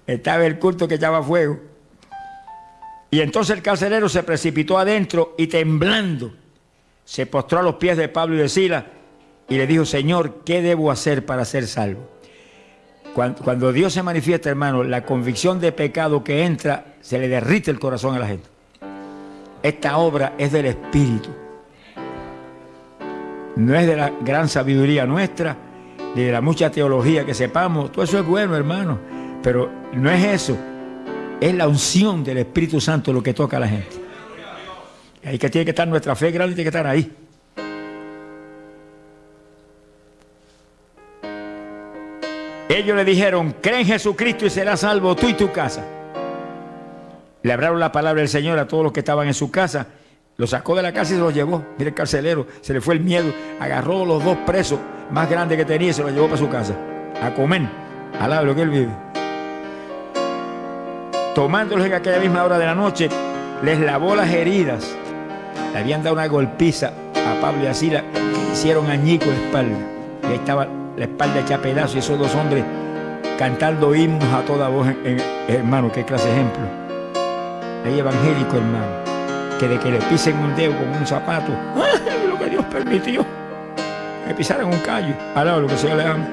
Estaba el culto que echaba fuego. Y entonces el carcelero se precipitó adentro y temblando se postró a los pies de Pablo y de Sila y le dijo, Señor, ¿qué debo hacer para ser salvo? Cuando, Dios se manifiesta, hermano, la convicción de pecado que entra, se le derrite el corazón a la gente. Esta obra es del Espíritu. No es de la gran sabiduría nuestra, ni de la mucha teología que sepamos. Todo eso es bueno, hermano. Pero no es eso. Es la unción del Espíritu Santo lo que toca a la gente. Ahí que tiene que estar nuestra fe grande, tiene que estar ahí. Ellos le dijeron, cree en Jesucristo y serás salvo tú y tu casa. Le hablaron la palabra del Señor a todos los que estaban en su casa. Lo sacó de la casa y se lo llevó. Mira el carcelero, se le fue el miedo. Agarró los dos presos más grandes que tenía y se los llevó para su casa. A comer. Alaba lo que él vive. Tomándolos en aquella misma hora de la noche, les lavó las heridas. Le habían dado una golpiza a Pablo y a Sila. Hicieron añico la espalda. Y ahí estaba la espalda hecha pedazos y esos dos hombres cantando himnos a toda voz. hermano, qué clase de ejemplo hay evangélico, hermano, que de que le pisen un dedo con un zapato, ¡ay, lo que Dios permitió! Me pisaron un callo, ahora lo que sea le ama.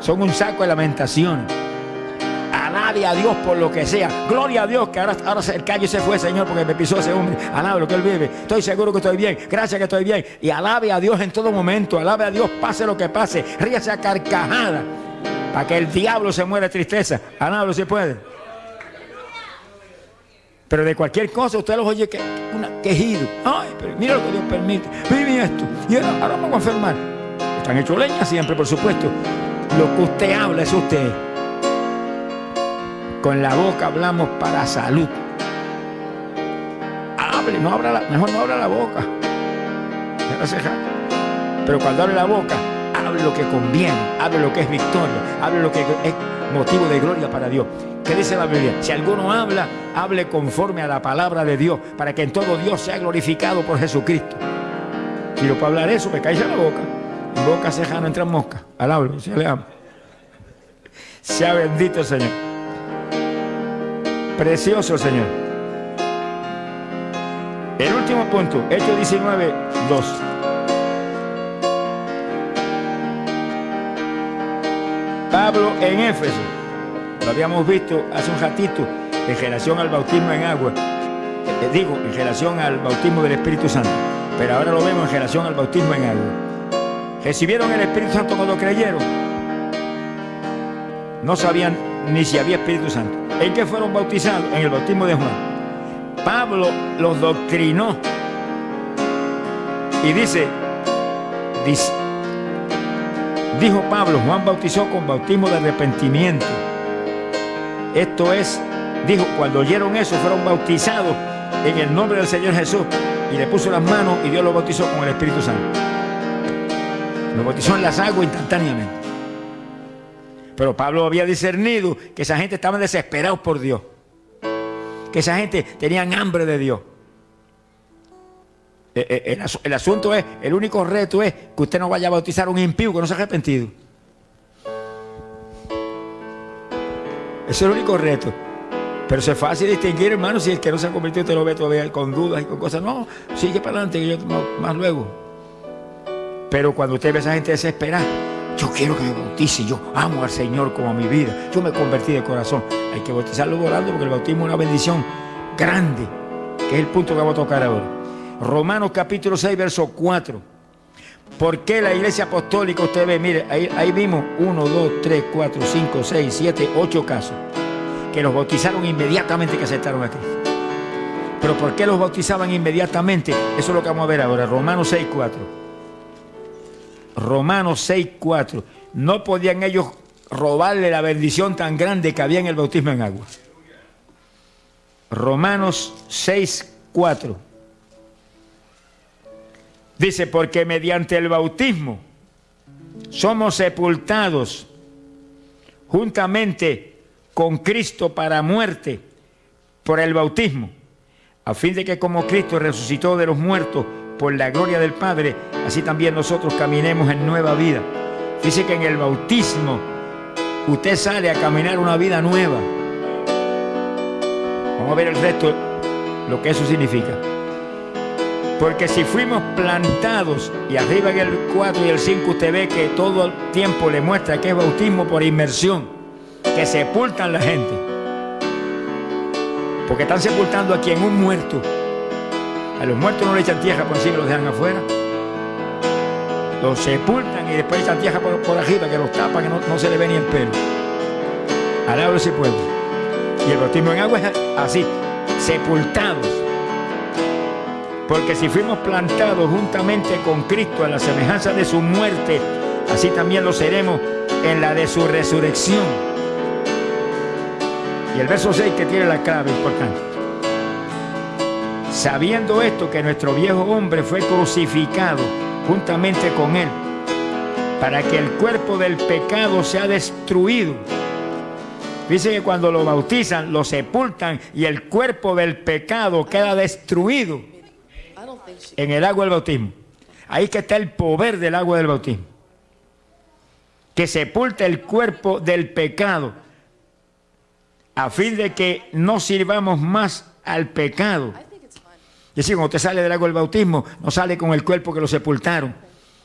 Son un saco de lamentación. Alabe a Dios por lo que sea. Gloria a Dios que ahora, el callo se fue, Señor, porque me pisó ese hombre. Alabe lo que él vive. Estoy seguro que estoy bien. Gracias que estoy bien. Y alabe a Dios en todo momento. Alabe a Dios, pase lo que pase. Ríase a carcajada. Para que el diablo se muera de tristeza. Alabe si puede. Pero de cualquier cosa usted los oye que un quejido. Ay, pero mira lo que Dios permite. Mira esto. Y ahora, vamos a enfermar. Están hechos leña siempre, por supuesto. Lo que usted habla es usted. Con la boca hablamos para salud. Hable, no abra la, mejor no abra la boca. Pero cuando abre la boca, hable lo que conviene, hable lo que es victoria, hable lo que es motivo de gloria para Dios. ¿Qué dice la Biblia? Si alguno habla, hable conforme a la palabra de Dios, para que en todo Dios sea glorificado por Jesucristo. Si lo puedo hablar eso, me cae en la boca. Boca ceja no entra mosca. Alablo, se le ama. Sea bendito Señor. Precioso Señor. El último punto, Hechos 19, 2. Pablo en Éfeso lo habíamos visto hace un ratito en relación al bautismo en agua. Eh, digo, en relación al bautismo del Espíritu Santo. Pero ahora lo vemos en relación al bautismo en agua. ¿Recibieron el Espíritu Santo cuando creyeron? No sabían ni si había Espíritu Santo. ¿En qué fueron bautizados? En el bautismo de Juan. Pablo los doctrinó y dice, dice, dijo Pablo, Juan bautizó con bautismo de arrepentimiento esto es, dijo, cuando oyeron eso fueron bautizados en el nombre del Señor Jesús y le puso las manos y Dios los bautizó con el Espíritu Santo. Lo bautizó en las aguas instantáneamente. Pero Pablo había discernido que esa gente estaba desesperados por Dios. Que esa gente tenían hambre de Dios. Eh, eh, el, asunto es, el único reto es que usted no vaya a bautizar a un impío que no se ha arrepentido. Ese es el único reto. Pero es fácil distinguir, hermano, si el que no se ha convertido te lo ve todavía con dudas y con cosas. No, sigue para adelante, que yo más luego. Pero cuando usted ve a esa gente desesperada, yo quiero que me bautice, yo amo al Señor como a mi vida, yo me convertí de corazón. Hay que bautizarlo volando porque el bautismo es una bendición grande, que es el punto que vamos a tocar ahora. Romanos capítulo 6, verso 4. ¿Por qué la iglesia apostólica, usted ve, mire, ahí, ahí vimos 1, 2, 3, 4, 5, 6, 7, 8 casos, que los bautizaron inmediatamente que aceptaron a Cristo. Pero ¿por qué los bautizaban inmediatamente? Eso es lo que vamos a ver ahora, Romanos 6, 4. Romanos 6, 4. No podían ellos robarle la bendición tan grande que había en el bautismo en agua. Romanos 6, 4. Dice, porque mediante el bautismo somos sepultados juntamente con Cristo para muerte por el bautismo, a fin de que como Cristo resucitó de los muertos por la gloria del Padre, así también nosotros caminemos en nueva vida. Dice que en el bautismo usted sale a caminar una vida nueva. Vamos a ver el resto, lo que eso significa. Porque si fuimos plantados, y arriba en el 4 y el 5 usted ve que todo el tiempo le muestra que es bautismo por inmersión, que sepultan la gente. Porque están sepultando aquí en un muerto. A los muertos no le echan tierra por encima, los dejan afuera. Los sepultan y después echan tierra por, por arriba, que los tapan, que no, se le ve ni el pelo. Alabro ese pueblo. Y el bautismo en agua es así, sepultados. Porque si fuimos plantados juntamente con Cristo a la semejanza de su muerte, así también lo seremos en la de su resurrección. Y el verso 6 que tiene la clave importante. Sabiendo esto que nuestro viejo hombre fue crucificado juntamente con él, para que el cuerpo del pecado sea destruido. Dice que cuando lo bautizan, lo sepultan y el cuerpo del pecado queda destruido en el agua del bautismo. Ahí que está el poder del agua del bautismo. Que sepulta el cuerpo del pecado a fin de que no sirvamos más al pecado y decir, cuando usted sale del agua del bautismo, no sale con el cuerpo que lo sepultaron,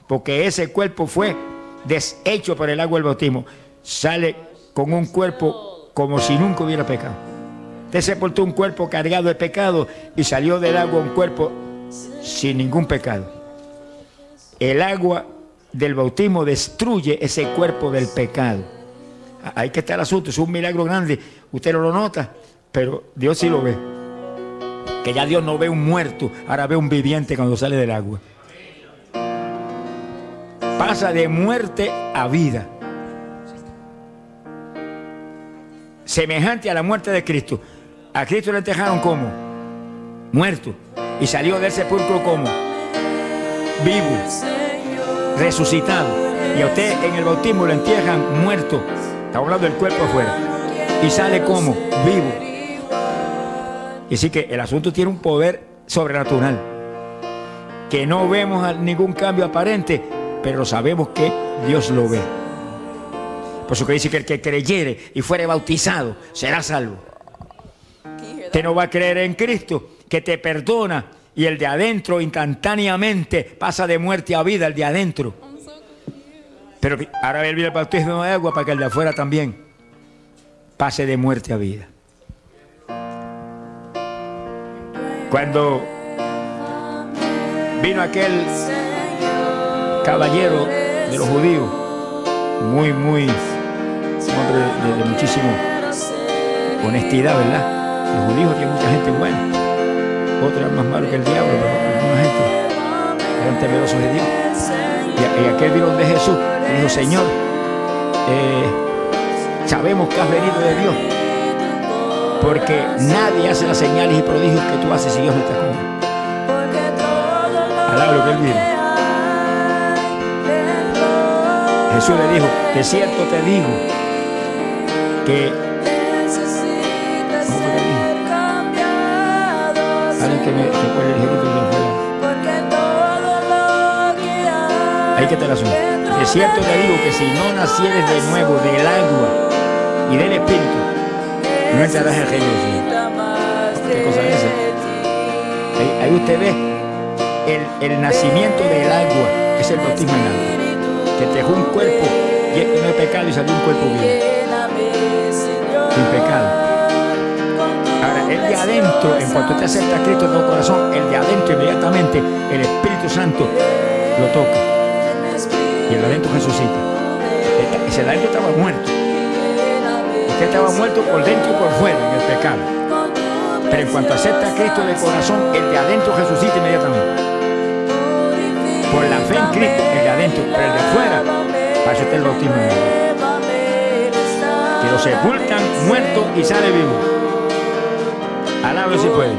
porque ese cuerpo fue deshecho por el agua del bautismo. Sale con un cuerpo como si nunca hubiera pecado. Usted sepultó un cuerpo cargado de pecado y salió del agua un cuerpo sin ningún pecado. El agua del bautismo destruye ese cuerpo del pecado. Ahí que está el asunto, es un milagro grande. Usted no lo nota, pero Dios sí lo ve que ya Dios no ve un muerto, ahora ve un viviente cuando sale del agua. Pasa de muerte a vida. Semejante a la muerte de Cristo. A Cristo le enterraron como muerto y salió del sepulcro como vivo, resucitado. Y a usted en el bautismo lo entierran muerto. Está hablando del cuerpo afuera. Y sale como vivo. Y así que el asunto tiene un poder sobrenatural. Que no vemos ningún cambio aparente, pero sabemos que Dios lo ve. Por eso que dice que el que creyere y fuere bautizado será salvo. Que no va a creer en Cristo, que te perdona y el de adentro instantáneamente pasa de muerte a vida, el de adentro. Pero ahora viene el bautismo de agua para que el de afuera también pase de muerte a vida. Cuando vino aquel caballero de los judíos, muy, muy, hombre de, muchísima honestidad, ¿verdad? Los judíos tienen mucha gente buena, otros más malos que el diablo, pero alguna gente eran temerosos de Dios. Y, aquel vino de Jesús y dijo, Señor, eh, sabemos que has venido de Dios porque nadie hace las señales y prodigios que tú haces si Dios no está con él. lo que él vive. Jesús le dijo, de cierto te digo que. Alguien que me recuerde el ejército de afuera. Ahí que te la. De cierto te digo que si no nacieres de nuevo del agua y del espíritu, no en el de Dios. ¿Qué cosa es? Ahí, usted ve el, el nacimiento del agua, es el bautismo en agua. Que te dejó un cuerpo lleno de pecado y salió un cuerpo bien, sin pecado. Ahora, el de adentro, en cuanto te acepta Cristo en tu corazón, el de adentro inmediatamente, el Espíritu Santo lo toca. Y el de adentro resucita. De adentro estaba muerto. Usted estaba muerto por dentro y por fuera en el pecado. Pero en cuanto acepta a Cristo de corazón, el de adentro resucita inmediatamente. Por la fe en Cristo, el de adentro, pero el de afuera, para el bautismo. Que lo sepultan muerto y sale vivo. Alábalo si puede.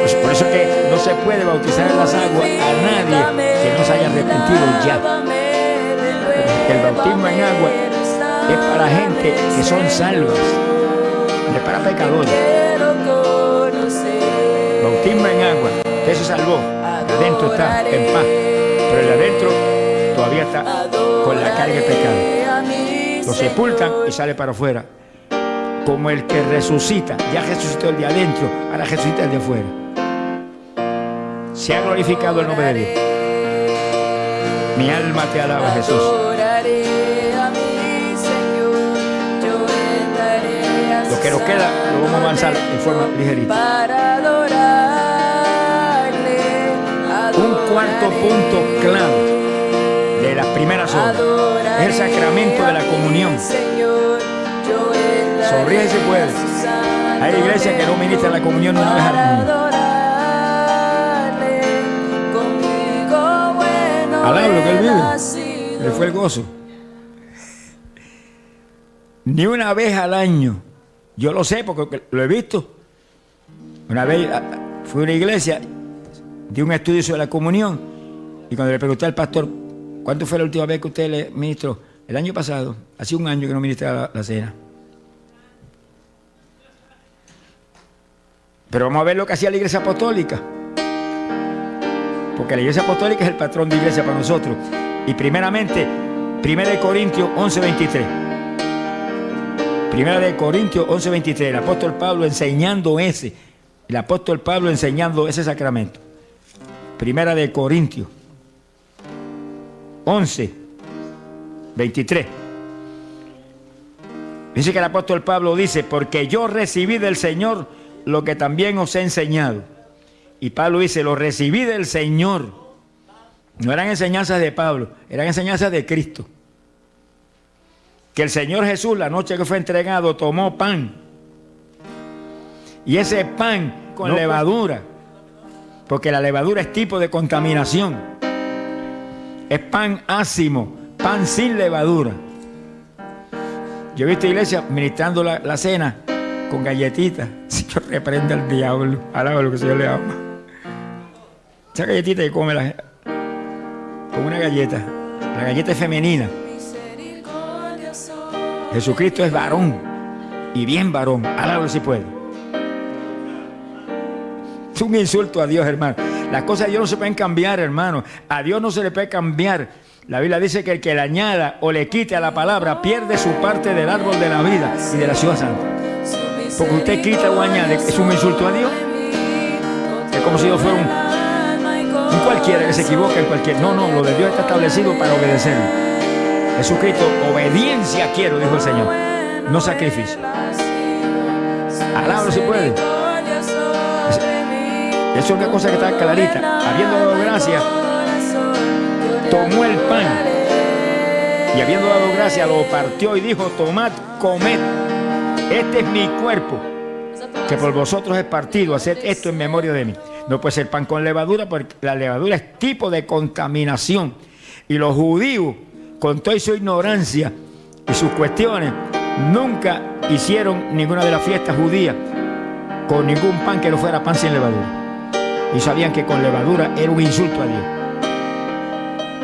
Pues por eso que no se puede bautizar en las aguas a nadie que no se haya arrepentido ya. El bautismo en agua es para gente que son salvas, no es para pecadores. Bautismo en agua, usted se salvó, adentro está en paz, pero el de adentro todavía está con la carga de pecado. Lo sepultan y sale para afuera. Como el que resucita, ya resucitó el de adentro, ahora resucita el de afuera. Se ha glorificado el nombre de Dios. Mi alma te alaba, Jesús. Que nos queda lo vamos a avanzar en forma ligerita. Un cuarto punto clave de las primeras horas es el sacramento de la comunión. Sonríe si puedes. Hay iglesias que no ministran la comunión una vez al año. Alaba lo que él vive. Le fue el gozo. Ni una vez al año. Yo lo sé porque lo he visto. Una vez ah, fui a una iglesia, di un estudio sobre la comunión y cuando le pregunté al pastor, ¿cuánto fue la última vez que usted le ministró? El año pasado, hace un año que no ministraba la, la cena. Pero vamos a ver lo que hacía la iglesia apostólica. Porque la iglesia apostólica es el patrón de iglesia para nosotros. Y primeramente, 1 de Corintios 11:23. Primera de Corintios 11:23. El apóstol Pablo enseñando ese. El apóstol Pablo enseñando ese sacramento. Primera de Corintios 11:23. Dice que el apóstol Pablo dice, porque yo recibí del Señor lo que también os he enseñado. Y Pablo dice, lo recibí del Señor. No eran enseñanzas de Pablo, eran enseñanzas de Cristo. Que el Señor Jesús, la noche que fue entregado, tomó pan. Y ese pan con No, levadura, porque la levadura es tipo de contaminación. Es pan ácimo, pan sin levadura. Yo he visto iglesias ministrando la, la cena con galletitas. [LAUGHS] Si yo reprende al diablo, alaba lo que el Señor le ama. Esa galletita que come la con una galleta. La galleta es femenina. Jesucristo es varón y bien varón. Alaba si puede. Es un insulto a Dios, hermano. Las cosas de Dios no se pueden cambiar, hermano. A Dios no se le puede cambiar. La Biblia dice que el que le añada o le quite a la palabra pierde su parte del árbol de la vida y de la ciudad santa. Porque usted quita o añade, es un insulto a Dios. Es como si yo fuera un, un cualquiera que se equivoca en cualquier. No, no, lo de Dios está establecido para obedecerlo. Jesucristo, obediencia quiero, dijo el Señor, no sacrificio. Alábalo si puede. Es una cosa que está clarita. Habiendo dado gracias, tomó el pan y habiendo dado gracias lo partió y dijo, tomad, comed, este es mi cuerpo, que por vosotros es partido, haced esto en memoria de mí. No puede ser pan con levadura porque la levadura es tipo de contaminación. Y los judíos, con toda su ignorancia y sus cuestiones, nunca hicieron ninguna de las fiestas judías con ningún pan que no fuera pan sin levadura. Y sabían que con levadura era un insulto a Dios.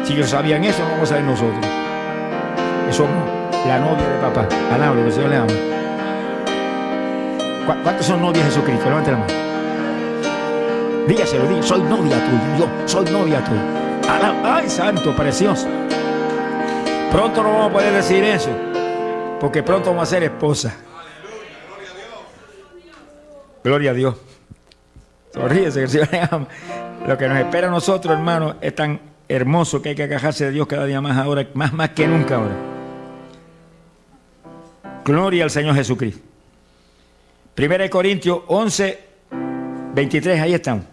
Si ellos sabían eso, no vamos a saber nosotros. Que somos la novia de papá. Alablo, que el Señor le ama. ¿Cuántos son novias de Jesucristo? Levante la mano. Dígaselo, dígaselo. Soy novia tuya. Yo soy novia tuya. Ay, santo, precioso. Pronto no vamos a poder decir eso. Porque pronto vamos a ser esposa. Gloria a Dios. Sonríese el Señor le [LAUGHS] ama. Lo que nos espera a nosotros, hermanos, es tan hermoso que hay que agajarse de Dios cada día más ahora, más, más que nunca ahora. Gloria al Señor Jesucristo. Primera de Corintios 11, 23, ahí están.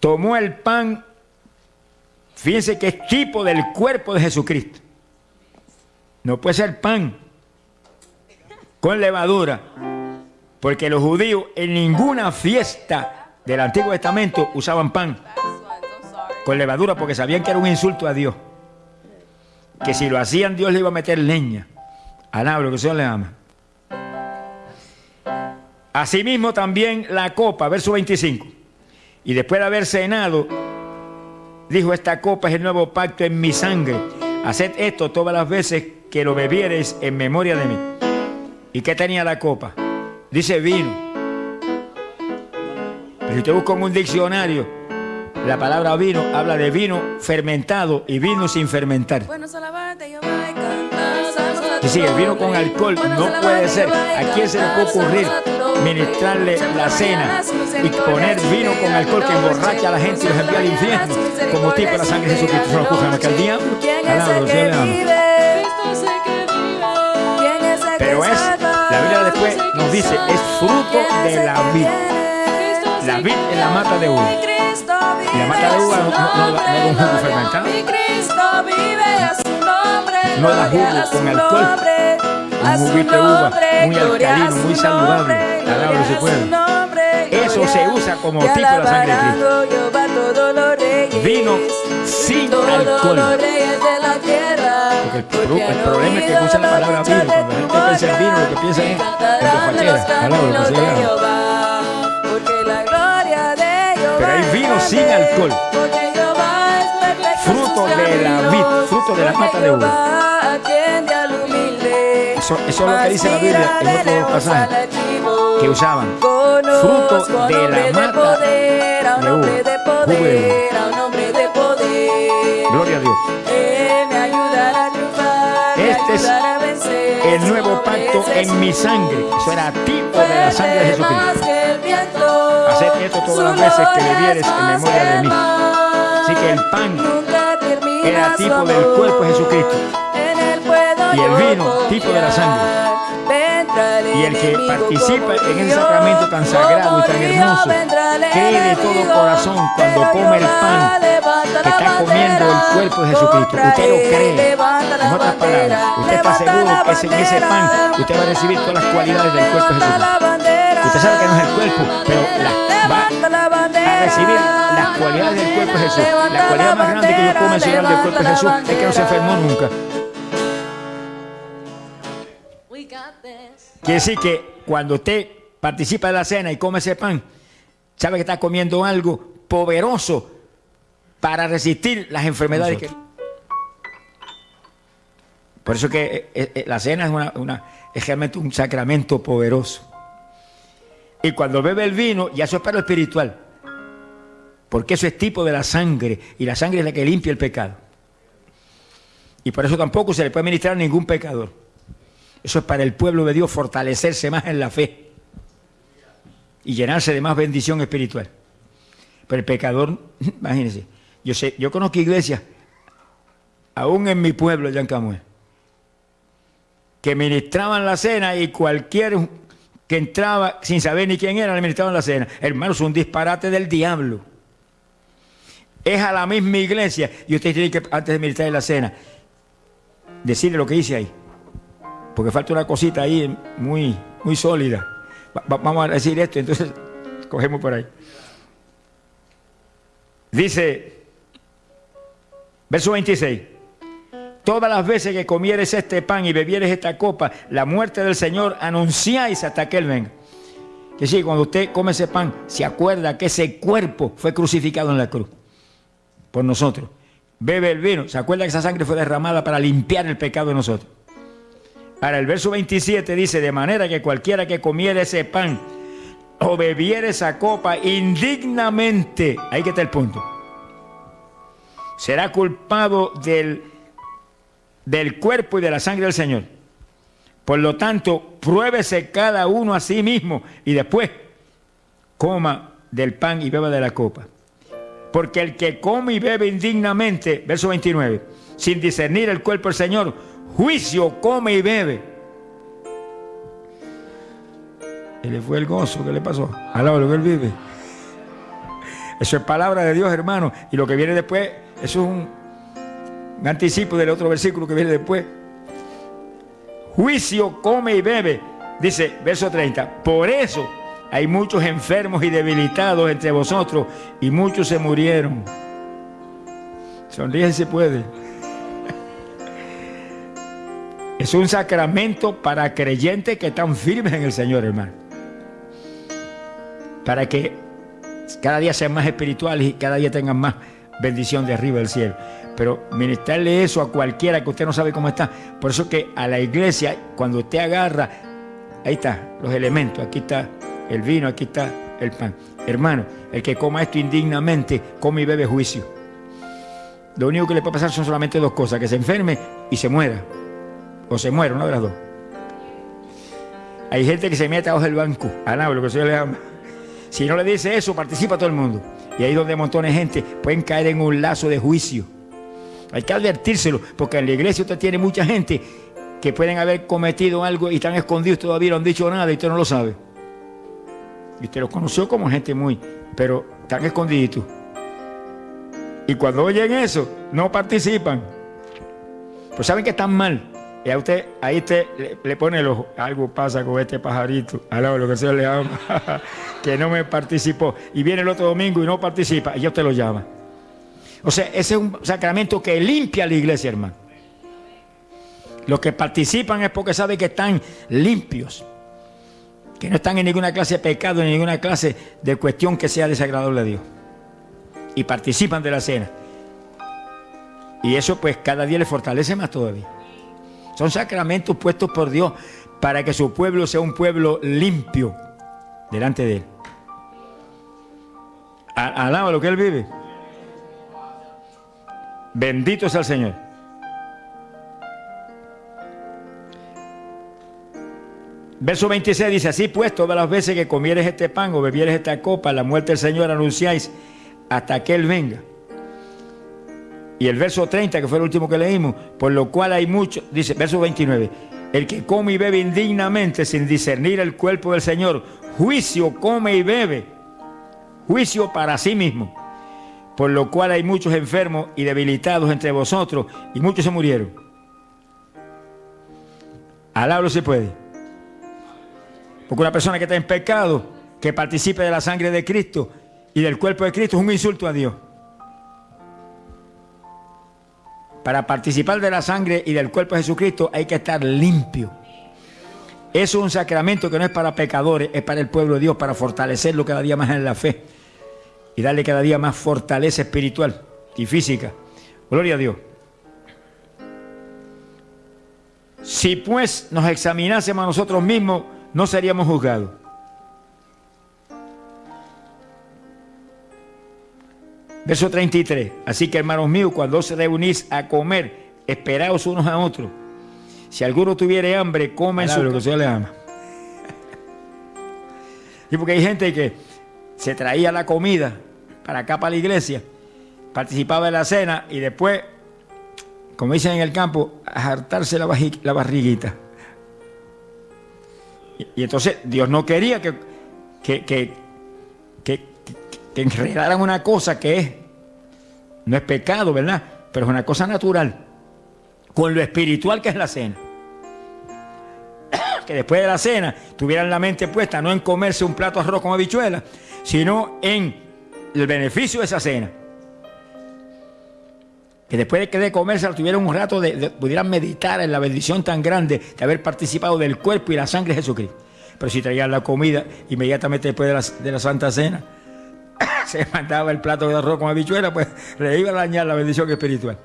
Tomó el pan, fíjense que es tipo del cuerpo de Jesucristo. No puede ser pan con levadura, porque los judíos en ninguna fiesta del Antiguo Testamento usaban pan con levadura porque sabían que era un insulto a Dios que si lo hacían Dios le iba a meter leña. Alabro, que el Señor le ama. Asimismo también la copa, verso 25. Y después de haber cenado, dijo, esta copa es el nuevo pacto en mi sangre. Haced esto todas las veces que lo bebiereis en memoria de mí. ¿Y qué tenía la copa? Dice vino. Pero si usted busca en un diccionario, la palabra vino habla de vino fermentado y vino sin fermentar. Y si el vino con alcohol no puede ser. ¿A quién se le puede ocurrir ministrarle la cena y poner vino con alcohol que emborracha a la gente y los envía al infierno? Como tipo de la sangre de Jesucristo. Se lo ocurre a el diablo. Pero es, la Biblia después nos dice, es fruto de la vida. La vid es la mata de uva. Y la mata de uva no, no, no, da un jugo fermentado. No da jugo con alcohol. Un uva muy alcalino, muy saludable. Alabro se puede. Eso se usa como tipo de la sangre de Cristo. Vino sin alcohol. Porque el, problema es que usan la palabra vino. Cuando la gente piensa en vino, lo que piensa es en bofachera. Alabro, pero hay vino sin alcohol. Fruto de la vid, fruto de la mata de uva. Eso, eso, es lo que dice la Biblia en otro pasaje que usaban. Fruto de la mata de uva. Gloria a Dios. Este es el nuevo pacto en mi sangre. Eso era tipo de la sangre de Jesucristo. Haced esto todas las veces que bebieres en memoria de mí. Así que el pan era tipo del cuerpo de Jesucristo. Y el vino, tipo de la sangre. Y el que participa en ese sacramento tan sagrado y tan hermoso, cree de todo corazón cuando come el pan que está comiendo el cuerpo de Jesucristo. Usted lo cree. En otras palabras, usted está seguro que en ese pan usted va a recibir todas las cualidades del cuerpo de Jesucristo. Usted sabe que no es el cuerpo, pero va a recibir las cualidades del cuerpo de Jesús. La cualidad más grande que yo puedo mencionar del cuerpo de Jesús es que no se enfermó nunca. Quiere decir que cuando usted participa de la cena y come ese pan, sabe que está comiendo algo poderoso para resistir las enfermedades que... Por eso que eh, eh, la cena es, una, es realmente un sacramento poderoso. Y cuando bebe el vino, ya eso es para lo espiritual. Porque eso es tipo de la sangre. Y la sangre es la que limpia el pecado. Y por eso tampoco se le puede ministrar a ningún pecador. Eso es para el pueblo de Dios fortalecerse más en la fe. Y llenarse de más bendición espiritual. Pero el pecador, [LAUGHS] imagínense, yo sé, yo conozco iglesias, aún en mi pueblo, Camuel, que ministraban la cena y cualquier que entraba sin saber ni quién era, le ministraban la cena. Hermanos, un disparate del diablo. Es a la misma iglesia y usted tiene que, antes de ministrar la cena, decirle lo que dice ahí. Porque falta una cosita ahí muy, muy sólida. vamos a decir esto, entonces [LAUGHS] cogemos por ahí. Dice, verso 26 todas las veces que comieres este pan y bebieres esta copa, la muerte del Señor anunciáis hasta que Él venga. Que sí, cuando usted come ese pan, se acuerda que ese cuerpo fue crucificado en la cruz. por nosotros. Bebe el vino. ¿Se acuerda que esa sangre fue derramada para limpiar el pecado de nosotros? Ahora el verso 27 dice, de manera que cualquiera que comiera ese pan o bebiera esa copa indignamente, ahí que está el punto, será culpado del, del cuerpo y de la sangre del Señor. Por lo tanto, pruébese cada uno a sí mismo y después coma del pan y beba de la copa. Porque el que come y bebe indignamente, verso 29, sin discernir el cuerpo del Señor, juicio come y bebe. Y le fue el gozo que le pasó. Alaba lo que él vive. Eso es palabra de Dios, hermano. Y lo que viene después, eso es un, un anticipo del otro versículo que viene después. Juicio come y bebe. Dice, verso 30. Por eso hay muchos enfermos y debilitados entre vosotros y muchos se murieron. Sonríe si puede. Es un sacramento para creyentes que están firmes en el Señor, hermano. Para que cada día sean más espirituales y cada día tengan más bendición de arriba del cielo. Pero ministrarle eso a cualquiera que usted no sabe cómo está. Por eso que a la iglesia, cuando usted agarra, ahí está, los elementos, aquí está el vino, aquí está el pan. Hermano, el que coma esto indignamente, come y bebe juicio. Lo único que le puede pasar son solamente dos cosas, que se enferme y se muera. O se muera, una de las dos. Hay gente que se mete abajo del banco, a lo que se le llama. Si no le dice eso, participa todo el mundo. Y ahí donde montones de gente pueden caer en un lazo de juicio. Hay que advertírselo, porque en la iglesia usted tiene mucha gente que pueden haber cometido algo y están escondidos, todavía no han dicho nada y usted no lo sabe. Y usted los conoció como gente muy, pero están escondiditos. Y cuando oyen eso, no participan. Pues saben que están mal. Y a usted, ahí usted le, pone los algo pasa con este pajarito, al lado de lo que se le llama, [LAUGHS] que no me participó. Y viene el otro domingo y no participa, y ya usted lo llama. O sea, ese es un sacramento que limpia la iglesia, hermano. Los que participan es porque saben que están limpios que no están en ninguna clase de pecado, en ninguna clase de cuestión que sea desagradable a Dios. Y participan de la cena. Y eso pues cada día les fortalece más todavía. Son sacramentos puestos por Dios para que su pueblo sea un pueblo limpio delante de Él. Alaba lo que Él vive. Bendito sea el Señor. Verso 26 dice, así pues, todas las veces que comieres este pan o bebieres esta copa, la muerte del Señor anunciáis hasta que Él venga. Y el verso 30, que fue el último que leímos, por lo cual hay mucho, dice, verso 29, el que come y bebe indignamente sin discernir el cuerpo del Señor, juicio come y bebe, juicio para sí mismo. Por lo cual hay muchos enfermos y debilitados entre vosotros y muchos se murieron. Alablo se puede. Porque una persona que está en pecado, que participe de la sangre de Cristo y del cuerpo de Cristo, es un insulto a Dios. Para participar de la sangre y del cuerpo de Jesucristo hay que estar limpio. Eso es un sacramento que no es para pecadores, es para el pueblo de Dios, para fortalecerlo cada día más en la fe y darle cada día más fortaleza espiritual y física. Gloria a Dios. Si pues nos examinásemos a nosotros mismos, no seríamos juzgados. Verso 33. Así que hermanos míos, cuando os reunís a comer, esperaos unos a otros. Si alguno tuviere hambre, come en su... lo que se le ama. y porque hay gente que se traía la comida para acá, para la iglesia, participaba de la cena y después, como dicen en el campo, a hartarse la, la barriguita. Y, entonces Dios no quería que, que, que, que, enredaran una cosa que es, no es pecado, ¿verdad? Pero es una cosa natural, con lo espiritual que es la cena. [COUGHS] que después de la cena tuvieran la mente puesta no en comerse un plato de arroz con habichuela, sino en el beneficio de esa cena. Que después de comerse tuvieran un rato de, pudieran meditar en la bendición tan grande de haber participado del cuerpo y la sangre de Jesucristo. Pero si traían la comida inmediatamente después de la, Santa Cena, [LAUGHS] se mandaba el plato de arroz con habichuela, pues le iba a dañar la bendición espiritual.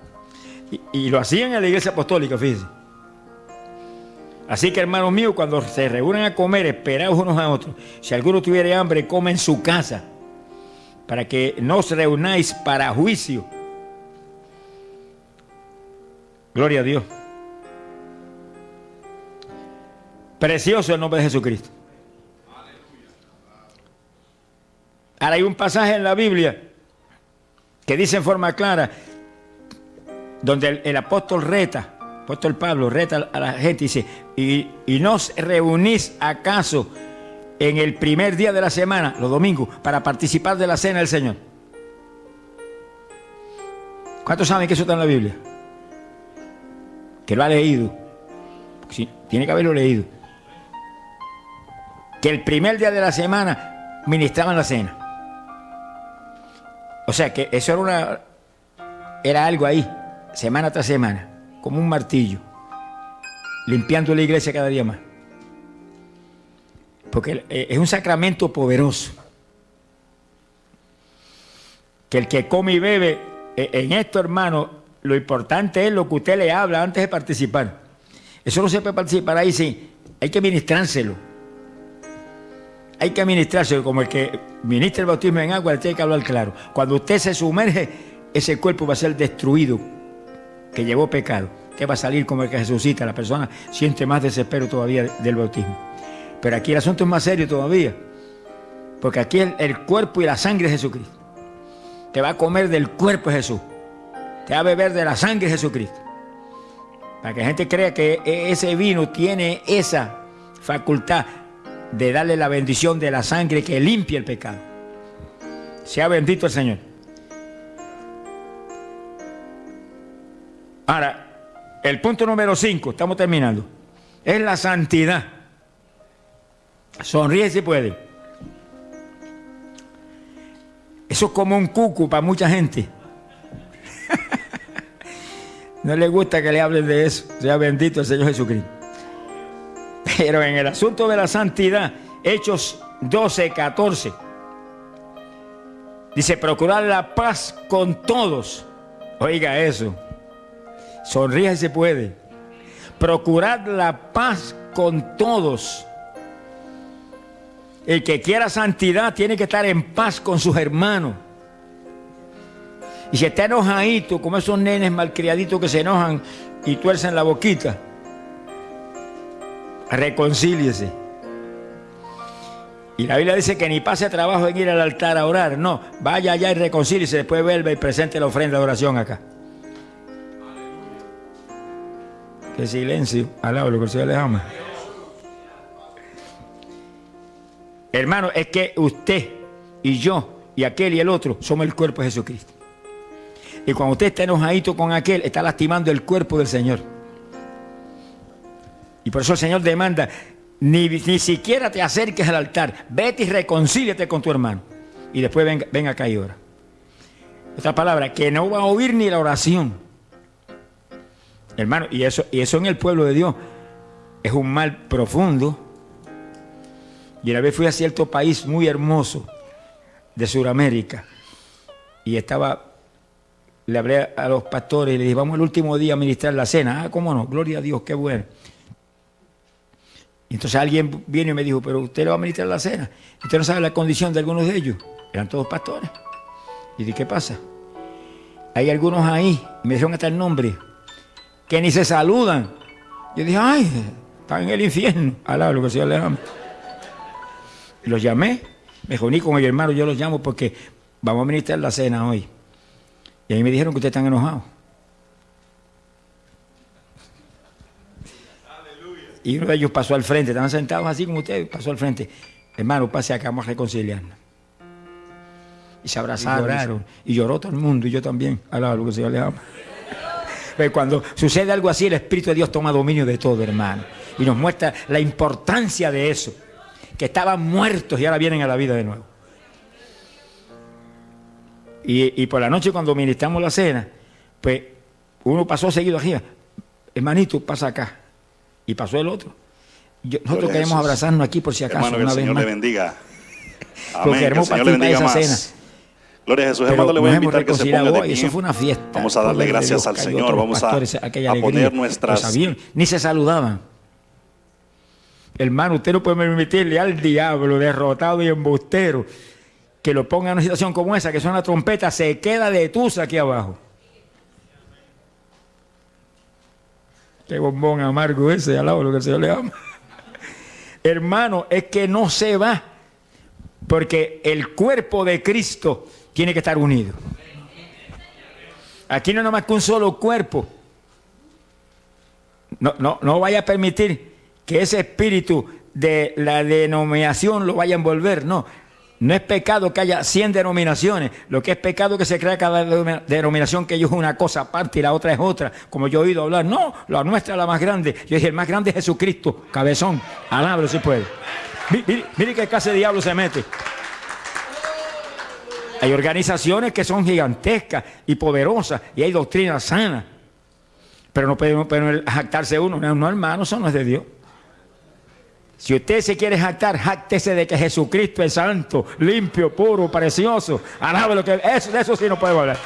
Y, lo hacían en la iglesia apostólica, fíjense. Así que hermanos míos, cuando se reúnen a comer, esperados unos a otros, si alguno tuviera hambre, come en su casa, para que no os reunáis para juicio. Gloria a Dios. Precioso el nombre de Jesucristo. Ahora hay un pasaje en la Biblia que dice en forma clara, donde el, apóstol reta, apóstol Pablo reta a la gente y dice, y, y no os reunís acaso en el primer día de la semana, los domingos, para participar de la cena del Señor. ¿Cuántos saben que eso está en la Biblia? Que lo ha leído. Sí, tiene que haberlo leído. Que el primer día de la semana ministraban la cena. O sea que eso era una era algo ahí, semana tras semana, como un martillo, limpiando la iglesia cada día más. Porque eh, es un sacramento poderoso. Que el que come y bebe, eh, en esto, hermano, lo importante es lo que usted le habla antes de participar. Eso no se puede participar ahí, sí. Hay que ministrárselo. Hay que administrárselo como el que ministra el bautismo en agua, le tiene que hablar claro. Cuando usted se sumerge, ese cuerpo va a ser destruido, que llevó pecado. Que va a salir como el que resucita. La persona siente más desespero todavía del bautismo. Pero aquí el asunto es más serio todavía. Porque aquí el, el cuerpo y la sangre de Jesucristo. Te va a comer del cuerpo de Jesús. Te va a beber de la sangre de Jesucristo. Para que la gente crea que ese vino tiene esa facultad de darle la bendición de la sangre que limpia el pecado. Sea bendito el Señor. Ahora, el punto número 5, estamos terminando, es la santidad. Sonríe si puede. Eso es como un cucu para mucha gente. [LAUGHS] no le gusta que le hablen de eso. Sea bendito el Señor Jesucristo. Pero en el asunto de la santidad, Hechos 12, 14, dice, procurar la paz con todos. Oiga eso. Sonríe si se puede. Procurar la paz con todos. El que quiera santidad tiene que estar en paz con sus hermanos. Y si está enojadito, como esos nenes malcriaditos que se enojan y tuercen la boquita, reconcíliese. Y la Biblia dice que ni pase trabajo en ir al altar a orar. No, vaya allá y reconcíliese, después vuelva y presente la ofrenda de oración acá. Qué silencio. Alaba lo que el Señor les ama. Hermano, es que usted y yo y aquel y el otro somos el cuerpo de Jesucristo. Y cuando usted está enojadito con aquel, está lastimando el cuerpo del Señor. Y por eso el Señor demanda, ni, ni siquiera te acerques al altar, vete y reconcíliate con tu hermano. Y después ven, ven acá y ora. Otra palabra, que no va a oír ni la oración. Hermano, y eso, y eso en el pueblo de Dios es un mal profundo. Y una vez fui a cierto país muy hermoso de Sudamérica y estaba, le hablé a los pastores y le dije, vamos el último día a ministrar la cena. Ah, cómo no, gloria a Dios, qué bueno. Y entonces alguien viene y me dijo, pero usted le va a ministrar la cena. Usted no sabe la condición de algunos de ellos. Eran todos pastores. Y dije, ¿qué pasa? Hay algunos ahí, me dijeron hasta el nombre, que ni se saludan. Yo dije, ay, están en el infierno. Alá, lo que Señor les ama. Y los llamé, me reuní con el hermano, yo los llamo porque vamos a ministrar la cena hoy. Y ahí me dijeron que ustedes están enojados. Y uno de ellos pasó al frente, estaban sentados así como ustedes, pasó al frente. Hermano, pase acá, vamos a reconciliarnos. Y se abrazaron. Y lloraron. Y lloró todo el mundo, y yo también. Alaba lo que Señor les ama. Pero cuando sucede algo así, el Espíritu de Dios toma dominio de todo, hermano. Y nos muestra la importancia de eso. Que estaban muertos y ahora vienen a la vida de nuevo. Y, y por la noche cuando ministramos la cena, pues uno pasó seguido aquí. Hermanito, pasa acá. Y pasó el otro. Yo, nosotros queremos Jesús. abrazarnos aquí por si acaso. Hermano, que una el vez Señor más. le bendiga. [LAUGHS] Porque Amén. Que el Señor le bendiga esa más. cena. Gloria a Jesús, Pero hermano, le voy a invitar que se ponga reconciliado de hoy, pie. Eso fue una fiesta. Vamos a darle gracias al Señor. Vamos a, pastores, poner nuestras... sabían, ni se saludaban. Hermano, usted no puede permitirle al diablo derrotado y embustero que lo ponga en una situación como esa, que suena trompeta, se queda de tusa aquí abajo. Qué bombón amargo ese, al lado de lo que el Señor le ama. [LAUGHS] Hermano, es que no se va, porque el cuerpo de Cristo tiene que estar unido. Aquí no es nada más que un solo cuerpo. No, no, no vaya a permitir que ese espíritu de la denominación lo vaya a envolver. No, no es pecado que haya 100 denominaciones. Lo que es pecado es que se crea cada denom- denominación que ellos es una cosa aparte y la otra es otra. Como yo he oído hablar. No, la nuestra es la más grande. Yo dije, el más grande es Jesucristo, cabezón. Alábalo si puede. Mi- Mire, mire qué clase de diablo se mete. Hay organizaciones que son gigantescas y poderosas y hay doctrinas sanas. Pero no puede jactarse uno. No, no, hermano, eso no es de Dios. Si usted se quiere jactar, jáctese de que Jesucristo es santo, limpio, puro, precioso. Alabe lo que eso, de eso sí no puedo hablar.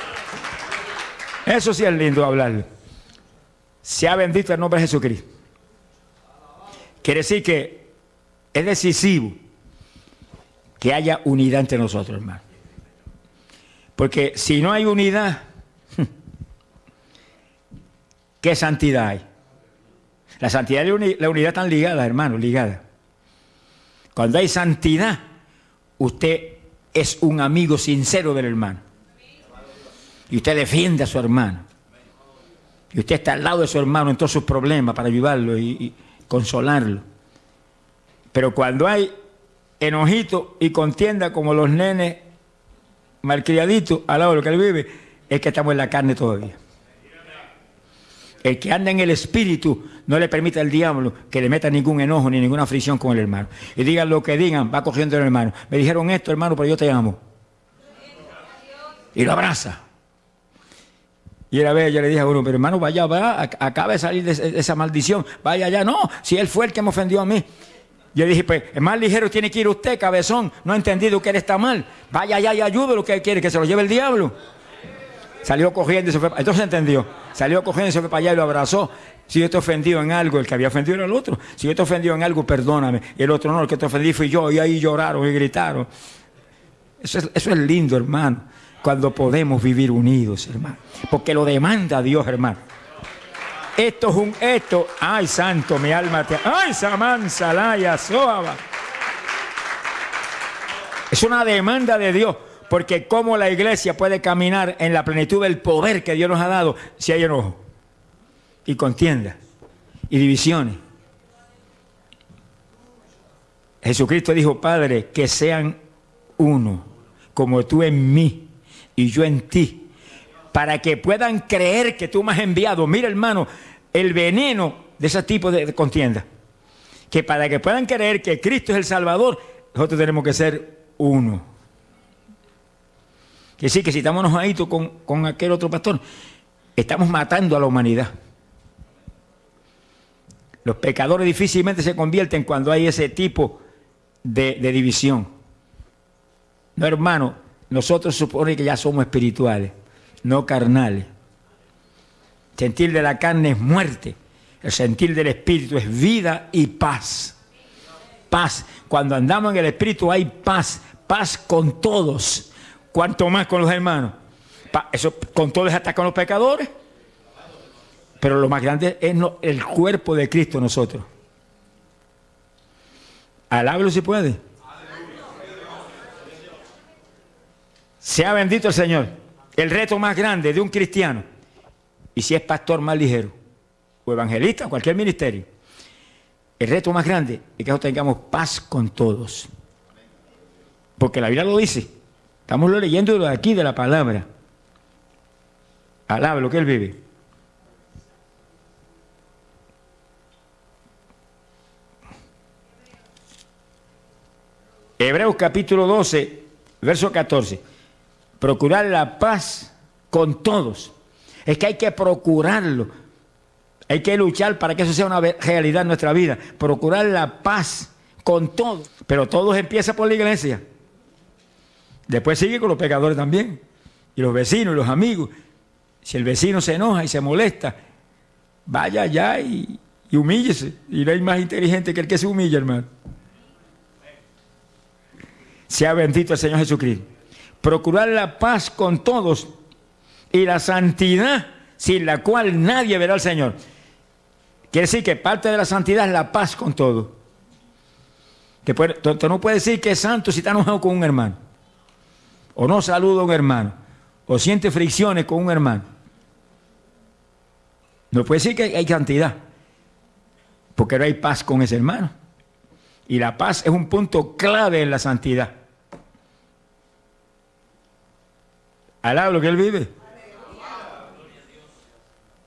Eso sí es lindo hablarlo. Sea bendito el nombre de Jesucristo. Quiere decir que es decisivo que haya unidad entre nosotros, hermano. Porque si no hay unidad, [LAUGHS] ¿qué santidad hay? La santidad y la uni- la unidad están ligadas, hermano, ligadas. Cuando hay santidad, usted es un amigo sincero del hermano. Y usted defiende a su hermano. Y usted está al lado de su hermano en todos sus problemas para ayudarlo y, y consolarlo. Pero cuando hay enojito y contienda como los nenes malcriaditos al lado de lo que él vive, es que estamos en la carne todavía. El que anda en el espíritu no le permite al diablo que le meta ningún enojo ni ninguna fricción con el hermano. Y digan lo que digan, va cogiendo el hermano. Me dijeron esto, hermano, pero yo te amo. Y lo abraza. Y era vez yo le dije a uno, pero hermano, vaya, va, ac- acaba de salir de, esa maldición, vaya allá. No, si él fue el que me ofendió a mí. Yo dije, pues, es más ligero tiene que ir usted, cabezón. No ha entendido que él está mal. Vaya allá y ayude lo que él quiere, que se lo lleve el diablo. Salió cogiendo y se fue. pa- Entonces entendió. Salió cogiendo y se fue para allá y lo abrazó. Si yo te he ofendido en algo, el que había ofendido era el otro. Si yo te he ofendido en algo, perdóname. Y el otro no, el que te ofendí fui yo. Y ahí lloraron y gritaron. Eso es, eso es lindo, hermano. Cuando podemos vivir unidos, hermano. Porque lo demanda Dios, hermano. Esto es un esto. Ay, santo, mi alma te. Ay, Samán, Salaya, Soaba. Es una demanda de Dios. Porque cómo la iglesia puede caminar en la plenitud del poder que Dios nos ha dado si hay enojo y contienda y divisiones. Jesucristo dijo, Padre, que sean uno, como tú en mí y yo en ti, para que puedan creer que tú me has enviado. Mira, hermano, el veneno de ese tipo de contienda. Que para que puedan creer que Cristo es el Salvador, nosotros tenemos que ser uno. Que sí, que si estamos enojaditos con, con aquel otro pastor, estamos matando a la humanidad. Los pecadores difícilmente se convierten cuando hay ese tipo de, de división. No, hermano, nosotros supone que ya somos espirituales, no carnales. Sentir de la carne es muerte, el sentir del espíritu es vida y paz. Paz. Cuando andamos en el espíritu hay paz, paz con todos, cuanto más con los hermanos. Pa- Eso con todos hasta con los pecadores. Pero lo más grande es el cuerpo de Cristo nosotros. Alábelo si puede. Sea bendito el Señor. El reto más grande de un cristiano, y si es pastor más ligero, o evangelista, cualquier ministerio, el reto más grande es que tengamos paz con todos. Porque la Biblia lo dice. Estamos leyendo de aquí de la palabra. Alaba lo que él vive. Hebreos capítulo 12, verso 14. Procurar la paz con todos. Es que hay que procurarlo. Hay que luchar para que eso sea una realidad en nuestra vida. Procurar la paz con todos. Pero todo empieza por la iglesia. Después sigue con los pecadores también. Y los vecinos y los amigos. Si el vecino se enoja y se molesta, vaya allá y, humíllese. Y no hay más inteligente que el que se humilla, hermano. Sea bendito el Señor Jesucristo. Procurar la paz con todos y la santidad sin la cual nadie verá al Señor. Quiere decir que parte de la santidad es la paz con todo. Que no puede decir que es santo si está enojado con un hermano. O no saluda a un hermano. O siente fricciones con un hermano. No puede decir que hay santidad. Porque no hay paz con ese hermano. Y la paz es un punto clave en la santidad. Alaba lo que él vive.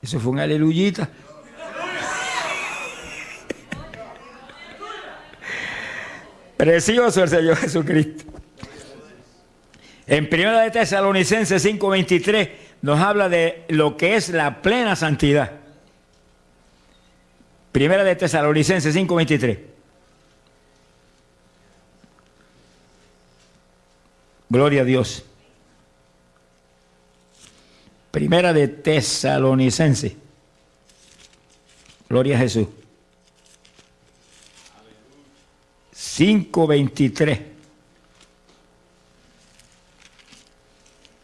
Eso fue un aleluyita. Precioso el Señor Jesucristo. En 1 de Tesalonicenses 5:23 nos habla de lo que es la plena santidad. Primera de Tesalonicenses 5:23. Gloria a Dios. Primera de Tesalonicense. Gloria a Jesús. 5.23.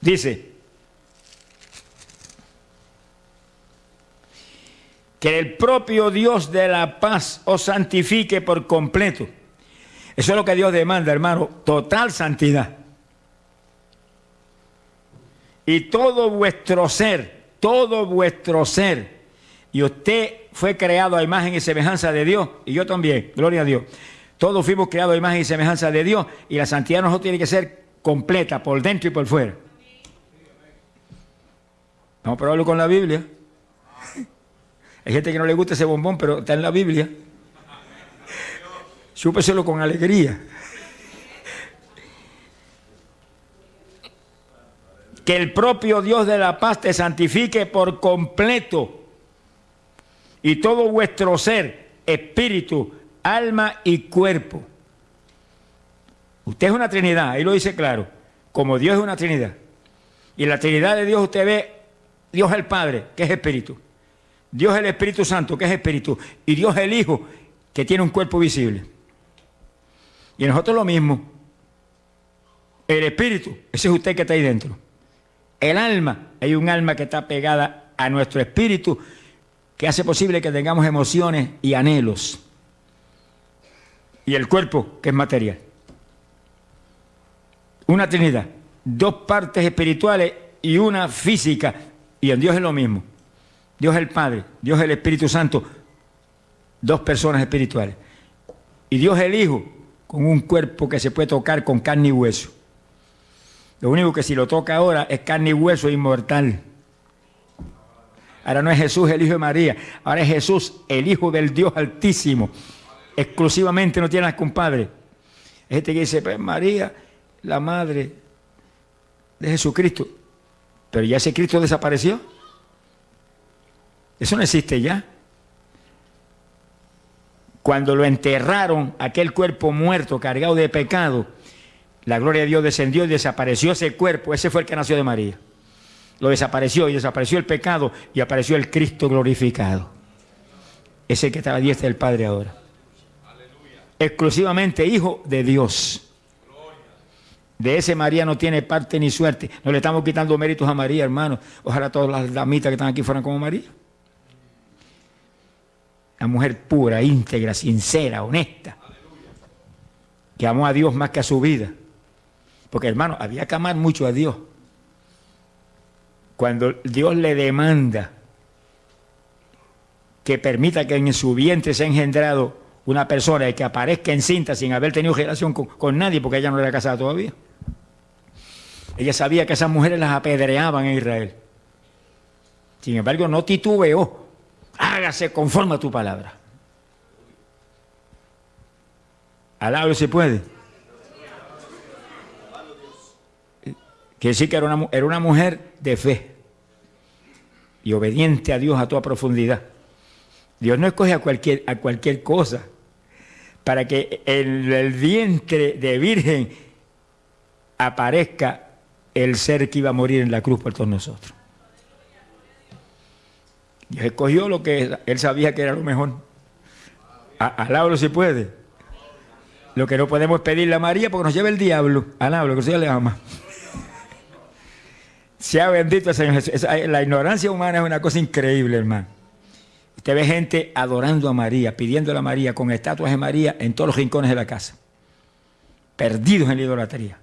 Dice que el propio Dios de la paz os santifique por completo. Eso es lo que Dios demanda, hermano, total santidad y todo vuestro ser, todo vuestro ser. Y usted fue creado a imagen y semejanza de Dios, y yo también, gloria a Dios. Todos fuimos creados a imagen y semejanza de Dios, y la santidad no tiene que ser completa, por dentro y por fuera. Vamos a probarlo con la Biblia. Hay gente que no le gusta ese bombón, pero está en la Biblia. Súpeselo con alegría. que el propio Dios de la paz te santifique por completo y todo vuestro ser, espíritu, alma y cuerpo. Usted es una Trinidad, ahí lo dice claro, como Dios es una Trinidad. Y la Trinidad de Dios usted ve Dios el Padre, que es espíritu. Dios el Espíritu Santo, que es espíritu. Y Dios el Hijo, que tiene un cuerpo visible. Y nosotros lo mismo. El espíritu, ese es usted que está ahí dentro. El alma, hay un alma que está pegada a nuestro espíritu que hace posible que tengamos emociones y anhelos. Y el cuerpo, que es material. Una trinidad, dos partes espirituales y una física. Y en Dios es lo mismo. Dios es el Padre, Dios es el Espíritu Santo, dos personas espirituales. Y Dios es el Hijo, con un cuerpo que se puede tocar con carne y hueso. Lo único que si lo toca ahora es carne y hueso inmortal. Ahora no es Jesús el Hijo de María, ahora es Jesús el Hijo del Dios Altísimo. Exclusivamente no tiene compadre. Hay gente que dice, pues María, la madre de Jesucristo. Pero ya ese Cristo desapareció. Eso no existe ya. Cuando lo enterraron, aquel cuerpo muerto, cargado de pecado, la gloria de Dios descendió y desapareció ese cuerpo. Ese fue el que nació de María. Lo desapareció y desapareció el pecado y apareció el Cristo glorificado. Ese que está a la diestra del Padre ahora. Exclusivamente hijo de Dios. De ese María no tiene parte ni suerte. No le estamos quitando méritos a María, hermano. Ojalá todas las damitas que están aquí fueran como María. La mujer pura, íntegra, sincera, honesta. Que amó a Dios más que a su vida. Porque hermano, había que amar mucho a Dios. Cuando Dios le demanda que permita que en su vientre sea engendrado una persona y que aparezca en cinta sin haber tenido relación con, nadie, porque ella no era casada todavía. Ella sabía que esas mujeres las apedreaban en Israel. Sin embargo, no titubeó. Hágase conforme a tu palabra. Alabro se puede. Quiere decir que era una, una mujer de fe y obediente a Dios a toda profundidad. Dios no escoge a cualquier cosa para que en el vientre de virgen aparezca el ser que iba a morir en la cruz por todos nosotros. Dios escogió lo que él sabía que era lo mejor. Alábalo si puede. Lo que no podemos pedirle a María porque nos lleva el diablo. Alábalo, que Señor le ama. Sea bendito el Señor Jesús. La ignorancia humana es una cosa increíble, hermano. Usted ve gente adorando a María, pidiéndole a María, con estatuas de María en todos los rincones de la casa. Perdidos en la idolatría.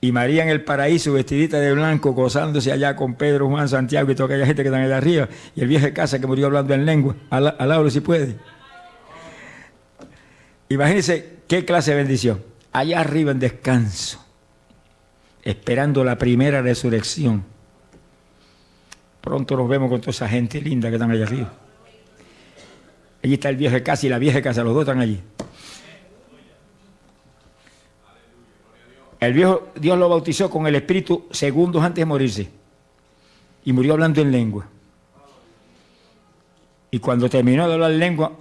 Y María en el paraíso, vestidita de blanco, gozándose allá con Pedro, Juan, Santiago y toda aquella gente que están allá arriba. Y el viejo de casa que murió hablando en lengua. Al, si puede. Imagínense qué clase de bendición. Allá arriba en descanso, esperando la primera resurrección. Pronto nos vemos con toda esa gente linda que están allá arriba. Allí está el viejo de casa y la vieja de casa, los dos están allí. El viejo Dios lo bautizó con el Espíritu segundos antes de morirse. Y murió hablando en lengua. Y cuando terminó de hablar en lengua,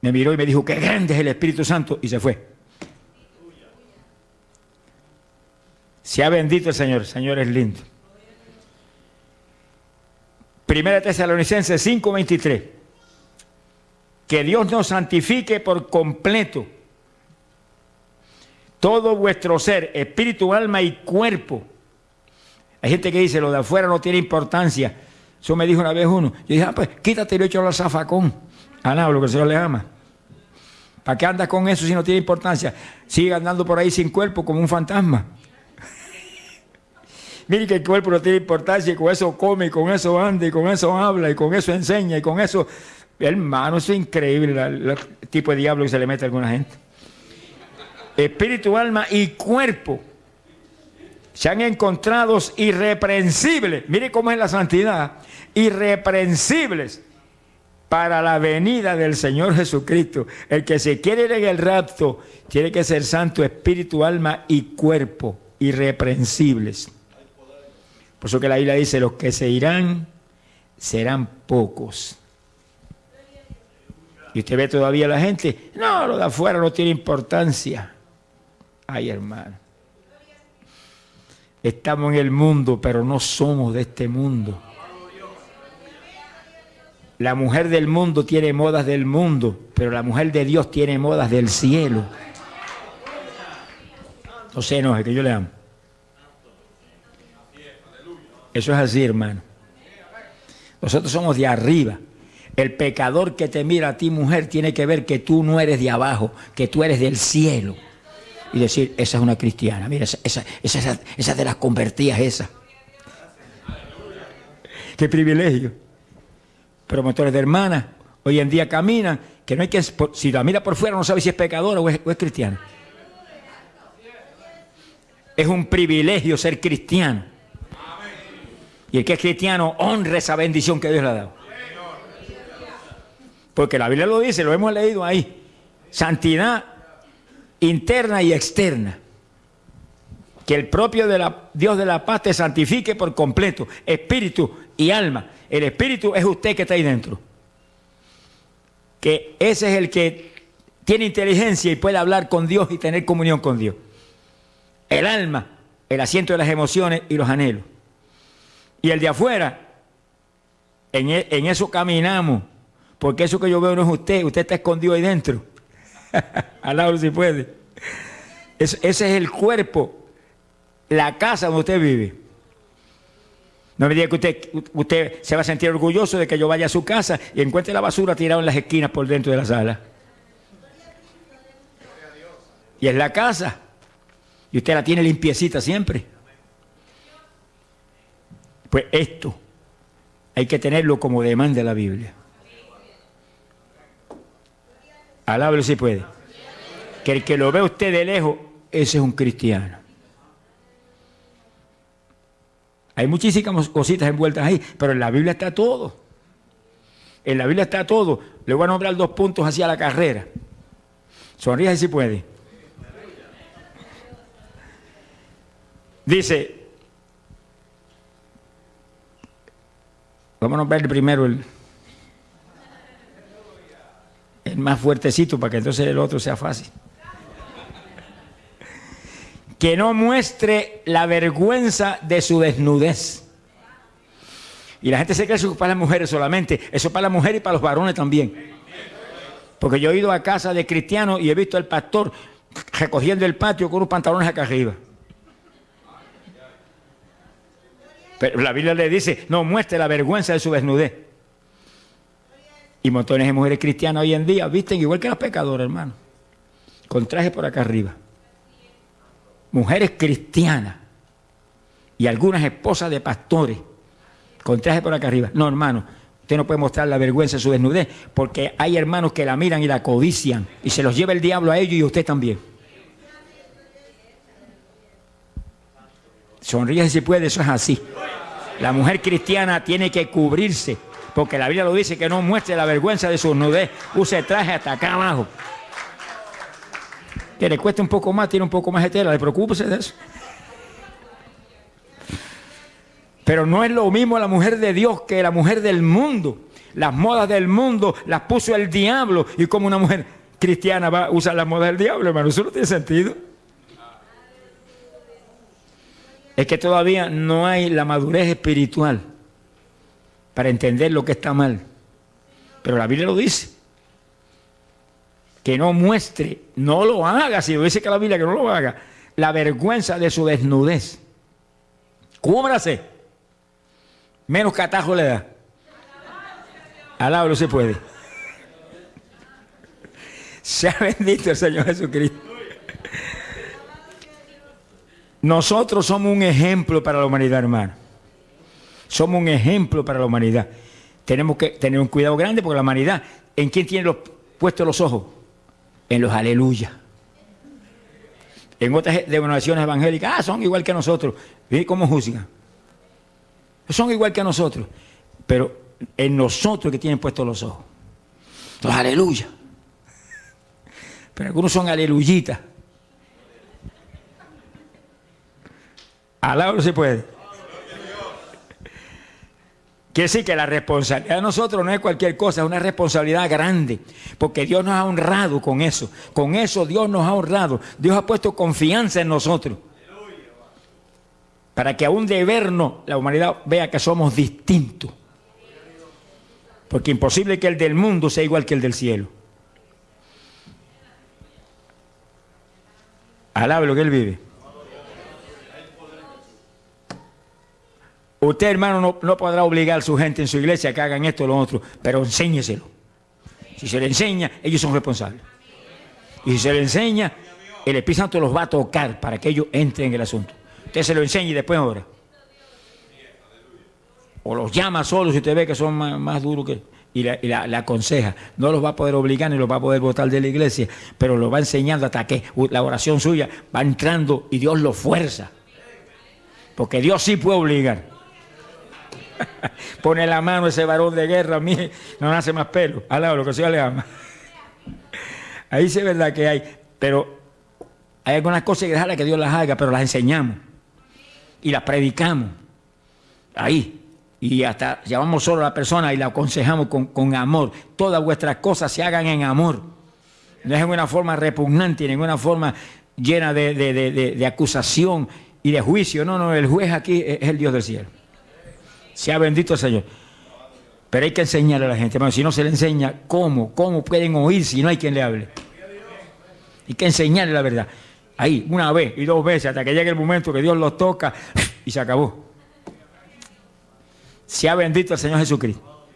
me miró y me dijo, qué grande es el Espíritu Santo, y se fue. Sea bendito el Señor, el Señor es lindo. Primera Tesalonicenses 5:23. Que Dios nos santifique por completo todo vuestro ser, espíritu, alma y cuerpo. Hay gente que dice, lo de afuera no tiene importancia. Eso me dijo una vez uno. Yo dije, ah, pues quítate y hecho al zafacón. A nada, lo que el Señor le ama. ¿Para qué andas con eso si no tiene importancia? Sigue andando por ahí sin cuerpo como un fantasma. [LAUGHS] Mire que el cuerpo no tiene importancia y con eso come, y con eso anda, y con eso habla, y con eso enseña, y con eso... Hermano, eso es increíble el tipo de diablo que se le mete a alguna gente espíritu, alma y cuerpo sean encontrados irreprensibles. Mire cómo es la santidad. Irreprensibles para la venida del Señor Jesucristo. El que se quiere ir en el rapto tiene que ser santo, espíritu, alma y cuerpo. Irreprensibles. Por eso que la Biblia dice, los que se irán serán pocos. Y usted ve todavía la gente, no, lo de afuera no tiene importancia. Ay, hermano. Estamos en el mundo, pero no somos de este mundo. La mujer del mundo tiene modas del mundo, pero la mujer de Dios tiene modas del cielo. No se enoje, que yo le amo. Eso es así, hermano. Nosotros somos de arriba. El pecador que te mira a ti, mujer, tiene que ver que tú no eres de abajo, que tú eres del cielo y decir, esa es una cristiana, mira, esa, esa, esa, esa de las convertidas, esa. Qué privilegio. Promotores de hermanas, hoy en día caminan, que no hay que, si la mira por fuera no sabe si es pecadora o es, o es cristiana. Es un privilegio ser cristiano. Y el que es cristiano honra esa bendición que Dios le ha dado. Porque la Biblia lo dice, lo hemos leído ahí. Santidad interna y externa. Que el propio de la, Dios de la paz te santifique por completo, espíritu y alma. El espíritu es usted que está ahí dentro. Que ese es el que tiene inteligencia y puede hablar con Dios y tener comunión con Dios. El alma, el asiento de las emociones y los anhelos. Y el de afuera, en, e, en eso caminamos. Porque eso que yo veo no es usted, usted está escondido ahí dentro. [LAUGHS] Al si puede. ese es el cuerpo, la casa donde usted vive. No me diga que usted, usted se va a sentir orgulloso de que yo vaya a su casa y encuentre la basura tirada en las esquinas por dentro de la sala. Y es la casa. Y usted la tiene limpiecita siempre. Pues esto hay que tenerlo como demanda la Biblia. Alábelo si puede. Que el que lo ve usted de lejos, ese es un cristiano. Hay muchísimas cositas envueltas ahí, pero en la Biblia está todo. En la Biblia está todo. Le voy a nombrar dos puntos hacia la carrera. Sonríe si puede. Dice, vamos a nombrar primero el, más fuertecito para que entonces el otro sea fácil. que no muestre la vergüenza de su desnudez. Y la gente se cree que eso es para las mujeres solamente, eso es para las mujeres y para los varones también. Porque yo he ido a casa de cristianos y he visto al pastor recogiendo el patio con unos pantalones acá arriba. Pero la Biblia le dice, no muestre la vergüenza de su desnudez. Y montones de mujeres cristianas hoy en día visten igual que las pecadoras, hermano. Con traje por acá arriba. Mujeres cristianas y algunas esposas de pastores con traje por acá arriba. No, hermano, usted no puede mostrar la vergüenza de su desnudez porque hay hermanos que la miran y la codician y se los lleva el diablo a ellos y a usted también. Sonríe si puede, eso es así. La mujer cristiana tiene que cubrirse porque la Biblia lo dice que no muestre la vergüenza de su desnudez, use traje hasta acá abajo. Que le cueste un poco más, tiene un poco más de tela, le preocúpese de eso. Pero no es lo mismo la mujer de Dios que la mujer del mundo. Las modas del mundo las puso el diablo y como una mujer cristiana va a usar las modas del diablo, hermano, eso no tiene sentido. Es que todavía no hay la madurez espiritual para entender lo que está mal. Pero la Biblia lo dice. Que no muestre, no lo haga, si lo dice que la Biblia que no lo haga, la vergüenza de su desnudez. Cúbrase. Menos catajo le da. Alabro se puede. [LAUGHS] Sea bendito el Señor Jesucristo. Nosotros somos un ejemplo para la humanidad, hermano. Somos un ejemplo para la humanidad. Tenemos que tener un cuidado grande porque la humanidad, ¿en quién tiene los, puestos los ojos? En los aleluya. En otras denominaciones evangélicas, ah, son igual que nosotros. ¿Y cómo juzgan? Son igual que nosotros. Pero en nosotros que tienen puestos los ojos. Los aleluya. Pero algunos son aleluyitas. Al se puede. Quiere decir que la responsabilidad de nosotros no es cualquier cosa, es una responsabilidad grande, porque Dios nos ha honrado con eso. Con eso Dios nos ha honrado. Dios ha puesto confianza en nosotros. Para que aún de vernos la humanidad vea que somos distintos. Porque imposible que el del mundo sea igual que el del cielo. Alabe lo que él vive. Usted, hermano, no, podrá obligar a su gente en su iglesia a que hagan esto o lo otro, pero enséñeselo. Si se le enseña, ellos son responsables. Y si se le enseña, el Espíritu Santo los va a tocar para que ellos entren en el asunto. Usted se lo enseña y después ahora. O los llama solos si usted ve que son más, duros que... Y, la, aconseja. No los va a poder obligar ni los va a poder votar de la iglesia, pero los va enseñando hasta que la oración suya va entrando y Dios lo fuerza. Porque Dios sí puede obligar. [LAUGHS] Pone la mano ese varón de guerra, a mí no nace más pelo. Alaba lo que sea le ama. [LAUGHS] Ahí sí es verdad que hay, pero hay algunas cosas que dejarla que Dios las haga, pero las enseñamos y las predicamos. Ahí. Y hasta llamamos solo a la persona y la aconsejamos con, amor. Todas vuestras cosas se hagan en amor. No es en una forma repugnante, en una forma llena de, de acusación y de juicio. No, no, el juez aquí es el Dios del cielo. Sea bendito el Señor. Pero hay que enseñarle a la gente, hermano. Si no se le enseña, ¿cómo? ¿Cómo pueden oír si no hay quien le hable? Hay que enseñarle la verdad. Ahí, una vez y dos veces, hasta que llegue el momento que Dios los toca [LAUGHS] y se acabó. Sea bendito el Señor Jesucristo.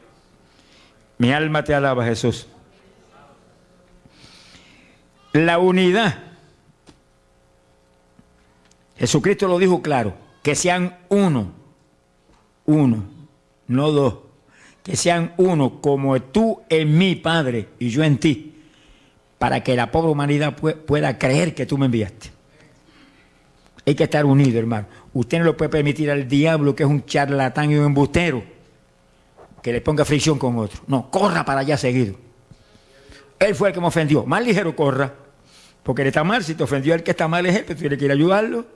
Mi alma te alaba, Jesús. La unidad. Jesucristo lo dijo claro, que sean uno uno, no dos, que sean uno como tú en mí, Padre, y yo en ti, para que la pobre humanidad pueda creer que tú me enviaste. Hay que estar unido, hermano. Usted no le puede permitir al diablo, que es un charlatán y un embustero, que le ponga fricción con otro. No, corra para allá seguido. Él fue el que me ofendió. Más ligero corra. Porque él está mal. Si te ofendió el que está mal es él, pero tiene que ir a ayudarlo. Eh,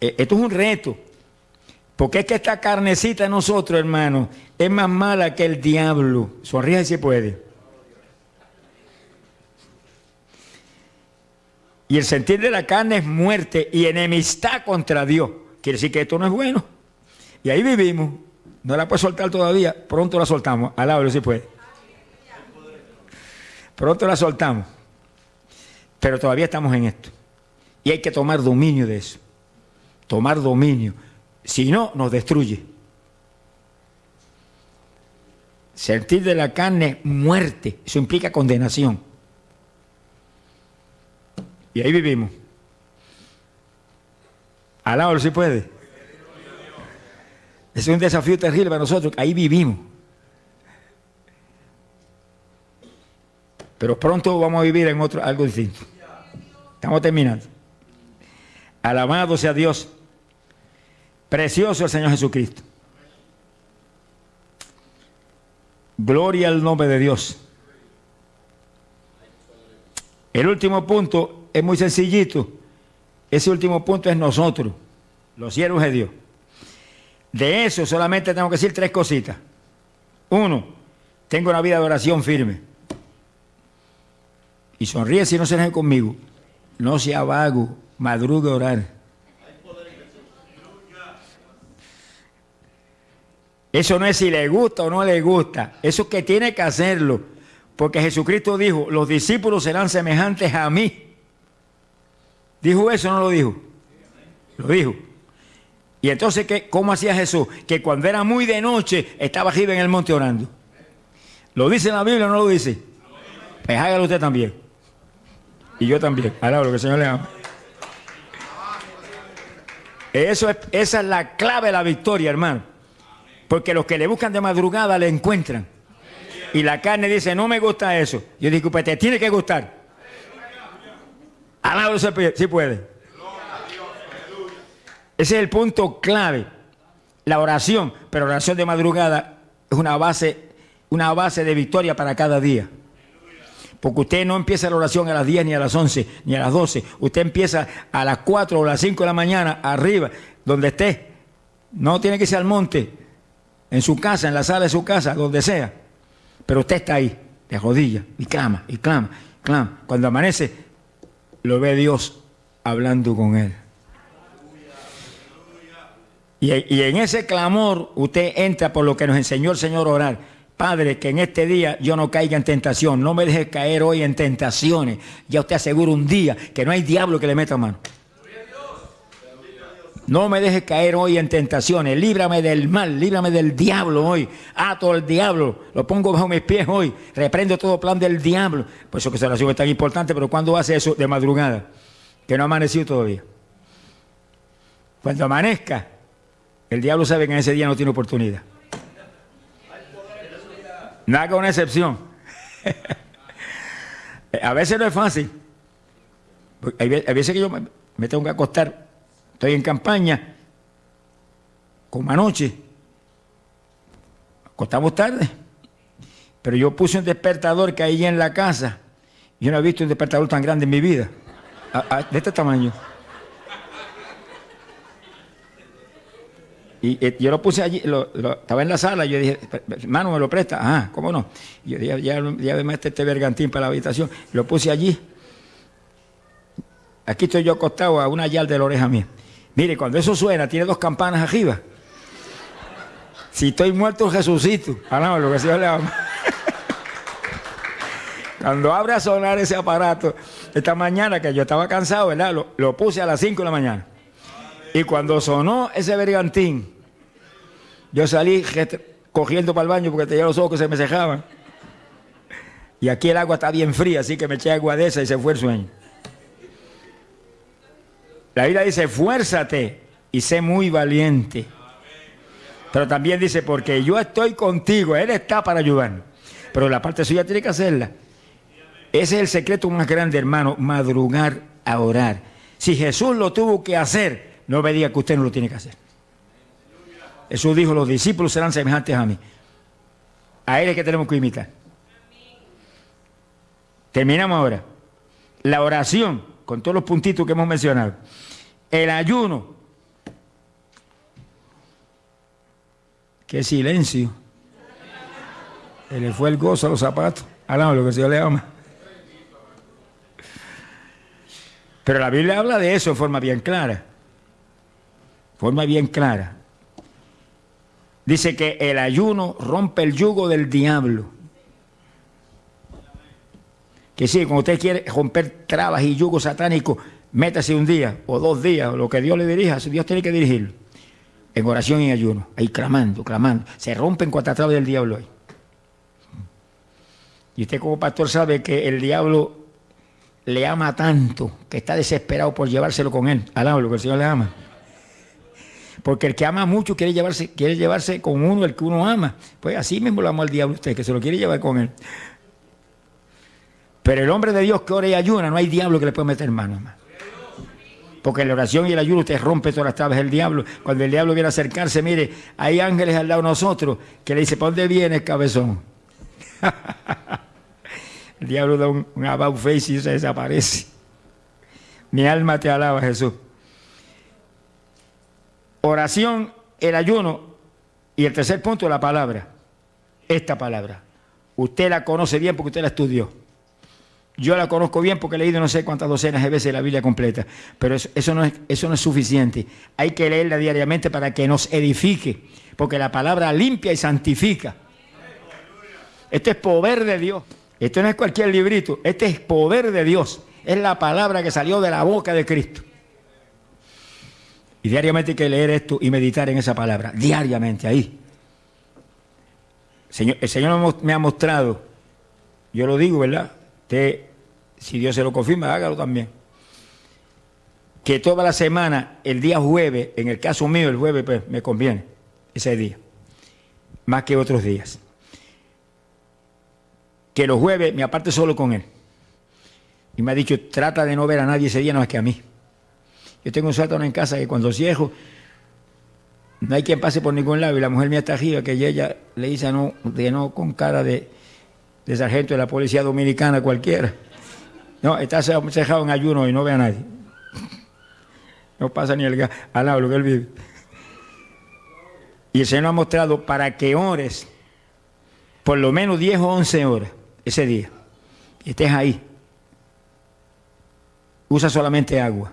esto es un reto. Porque es que esta carnecita de nosotros, hermano, es más mala que el diablo. Sonríe si puede. Y el sentir de la carne es muerte y enemistad contra Dios. Quiere decir que esto no es bueno. Y ahí vivimos. No la puede soltar todavía. Pronto la soltamos. Alábalo si puede. Pronto la soltamos. Pero todavía estamos en esto. Y hay que tomar dominio de eso. Tomar dominio. Si no, nos destruye. Sentir de la carne muerte. Eso implica condenación. Y ahí vivimos. Alábalo si puede. Es un desafío terrible para nosotros. Ahí vivimos. Pero pronto vamos a vivir en otro, algo distinto. Estamos terminando. Alabado sea Dios. Precioso el Señor Jesucristo. Gloria al nombre de Dios. El último punto es muy sencillito. Ese último punto es nosotros, los siervos de Dios. De eso solamente tengo que decir tres cositas. Uno, tengo una vida de oración firme. Y sonríe si no se deje conmigo. No sea vago, madrugue a orar. Eso no es si le gusta o no le gusta. Eso es que tiene que hacerlo. Porque Jesucristo dijo, los discípulos serán semejantes a mí. ¿Dijo eso o no lo dijo? Lo dijo. Y entonces, ¿qué, ¿cómo hacía Jesús? Que cuando era muy de noche, estaba arriba en el monte orando. ¿Lo dice en la Biblia o no lo dice? Pues hágalo usted también. Y yo también. Ahora lo que el Señor le ama. Eso es, esa es la clave de la victoria, hermano. Porque los que le buscan de madrugada le encuentran. Y la carne dice, no me gusta eso. Yo digo, pues te tiene que gustar. Alábalo si puede. Ese es el punto clave. La oración, pero oración de madrugada es una base, una base de victoria para cada día. Porque usted no empieza la oración a las 10, ni a las 11, ni a las 12. Usted empieza a las 4 o las 5 de la mañana, arriba, donde esté. No tiene que ser al monte, en su casa, en la sala de su casa, donde sea. Pero usted está ahí, de rodillas, y clama, y clama, clama. Cuando amanece, lo ve Dios hablando con él. Y, y, en ese clamor usted entra por lo que nos enseñó el Señor a orar. Padre, que en este día yo no caiga en tentación, no me deje caer hoy en tentaciones. Ya usted asegura un día que no hay diablo que le meta mano. No me deje caer hoy en tentaciones, líbrame del mal, líbrame del diablo hoy. Ato al diablo, lo pongo bajo mis pies hoy, reprendo todo plan del diablo. Por eso que esa oración es tan importante, pero cuando hace eso de madrugada, que no ha amanecido todavía. Cuando amanezca, el diablo sabe que en ese día no tiene oportunidad. No haga una excepción. [LAUGHS] a veces no es fácil. Hay veces que yo me tengo que acostar, estoy en campaña, como anoche, acostamos tarde, pero yo puse un despertador que hay en la casa. Yo no he visto un despertador tan grande en mi vida, de este tamaño. Y eh, yo lo puse allí, estaba en la sala, yo dije, hermano, ¿me lo presta? Ah, ¿cómo no? Yo dije, ya, ya, me este bergantín para la habitación, lo puse allí. Aquí estoy yo acostado a una yarda de la oreja mía. Mire, cuando eso suena, tiene dos campanas arriba. Si estoy muerto, Jesucito. Ah, lo que. Cuando abre a sonar ese aparato, esta mañana que yo estaba cansado, ¿verdad? Lo, lo puse a las 5 de la mañana. Y cuando sonó ese bergantín, yo salí cogiendo para el baño porque tenía los ojos que se me cejaban. Y aquí el agua está bien fría, así que me eché agua de esa y se fue el sueño. La Biblia dice, fuérzate y sé muy valiente. Pero también dice, porque yo estoy contigo, Él está para ayudarnos. Pero la parte suya tiene que hacerla. Ese es el secreto más grande, hermano, madrugar a orar. Si Jesús lo tuvo que hacer, no me diga que usted no lo tiene que hacer. Jesús dijo, los discípulos serán semejantes a mí. A él es que tenemos que imitar. Terminamos ahora. La oración, con todos los puntitos que hemos mencionado. El ayuno. Qué silencio. Se le fue el gozo a los zapatos. Hablamos lo que Señor le ama. Pero la Biblia habla de eso en forma bien clara. Forma bien clara. Dice que el ayuno rompe el yugo del diablo. Que sí, cuando usted quiere romper trabas y yugos satánicos, métase un día o dos días, lo que Dios le dirija, Dios tiene que dirigirlo. En oración y ayuno, ahí clamando, clamando. Se rompen cuatro trabas del diablo ahí. Y usted como pastor sabe que el diablo le ama tanto que está desesperado por llevárselo con él. Alaba lo que el Señor le ama. Porque el que ama mucho quiere llevarse, quiere llevarse con uno el que uno ama. Pues así mismo lo ama el diablo usted, que se lo quiere llevar con él. Pero el hombre de Dios que ora y ayuna, no hay diablo que le pueda meter mano. Porque la oración y el ayuno usted rompe todas las trabas del diablo. Cuando el diablo viene a acercarse, mire, hay ángeles al lado de nosotros que le dice, ¿por dónde vienes, cabezón? [LAUGHS] el diablo da un, un about face y se desaparece. Mi alma te alaba, Jesús oración, el ayuno y el tercer punto, la palabra. Esta palabra. Usted la conoce bien porque usted la estudió. Yo la conozco bien porque he leído no sé cuántas docenas de veces la Biblia completa, pero eso, no es, eso no es suficiente. Hay que leerla diariamente para que nos edifique, porque la palabra limpia y santifica. Este es poder de Dios. Esto no es cualquier librito, este es poder de Dios. Es la palabra que salió de la boca de Cristo. Y diariamente hay que leer esto y meditar en esa palabra, diariamente ahí. el Señor me ha mostrado, yo lo digo, ¿verdad? Si Dios se lo confirma, hágalo también. Que toda la semana, el día jueves, en el caso mío, el jueves, pues me conviene ese día, más que otros días. Que los jueves me aparte solo con Él. Y me ha dicho, trata de no ver a nadie ese día, no es que a mí. Yo tengo un sótano en casa que cuando cierro, no hay quien pase por ningún lado y la mujer mía está arriba, que ella le dice no, de no con cara de, sargento de la policía dominicana cualquiera. No, está cerrado en ayuno y no ve a nadie. No pasa ni el gas al lado lo que él vive. Y el Señor ha mostrado para que ores por lo menos 10 o 11 horas ese día. Y estés ahí. Usa solamente agua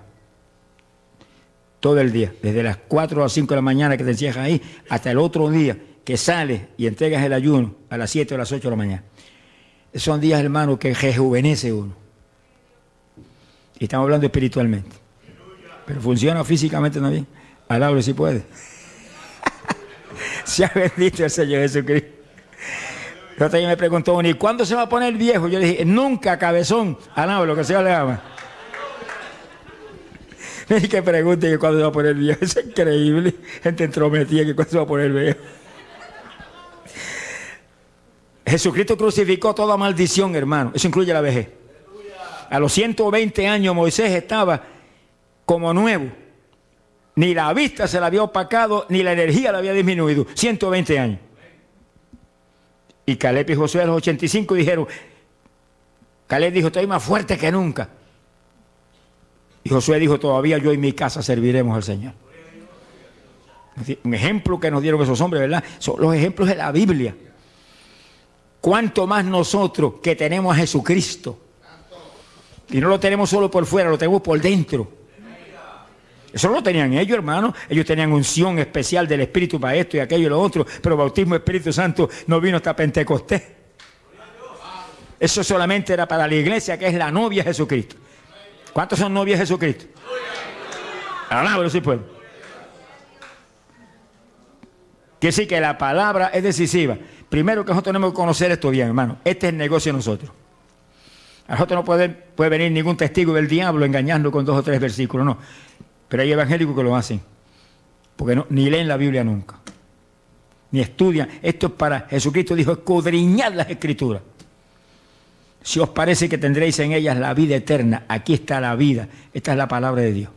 todo el día, desde las 4 a las 5 de la mañana que te encierras ahí, hasta el otro día que sales y entregas el ayuno a las 7 o las 8 de la mañana. Son días, hermano, que rejuvenece uno. Y estamos hablando espiritualmente. Pero funciona físicamente también. Alable si puede. [LAUGHS] Se ha bendito el Señor Jesucristo. Otra me preguntó, ¿y cuándo se va a poner viejo? Yo le dije, nunca, cabezón. Alaba lo que sea le ama. Y que pregunte que cuándo se va a poner viejo. [LAUGHS] Es increíble. Gente entrometida que cuándo se va a poner viejo. Jesucristo crucificó toda maldición, hermano. Eso incluye la vejez. A los 120 años Moisés estaba como nuevo. Ni la vista se la había opacado, ni la energía la había disminuido. 120 años. Y Caleb y Josué a los 85 dijeron, Caleb dijo, estoy más fuerte que nunca. Y Josué dijo, todavía yo y mi casa serviremos al Señor. Un ejemplo que nos dieron esos hombres, ¿verdad? Son los ejemplos de la Biblia. Cuanto más nosotros que tenemos a Jesucristo. Y no lo tenemos solo por fuera, lo tenemos por dentro. Eso no lo tenían ellos, hermano. Ellos tenían unción especial del Espíritu para esto y aquello y lo otro. Pero el bautismo Espíritu Santo no vino hasta Pentecostés. Eso solamente era para la iglesia que es la novia de Jesucristo. ¿Cuántos son novias de Jesucristo? Alábalo si puede. Que sí que la palabra es decisiva. Primero que nosotros tenemos que conocer esto bien, hermano. Este es el negocio de nosotros. A nosotros no puede, puede venir ningún testigo del diablo engañando con dos o tres versículos, no. Pero hay evangélicos que lo hacen. Porque no, ni leen la Biblia nunca. Ni estudian. Esto es para, Jesucristo dijo, escudriñar las escrituras. Si os parece que tendréis en ellas la vida eterna, aquí está la vida. Esta es la palabra de Dios.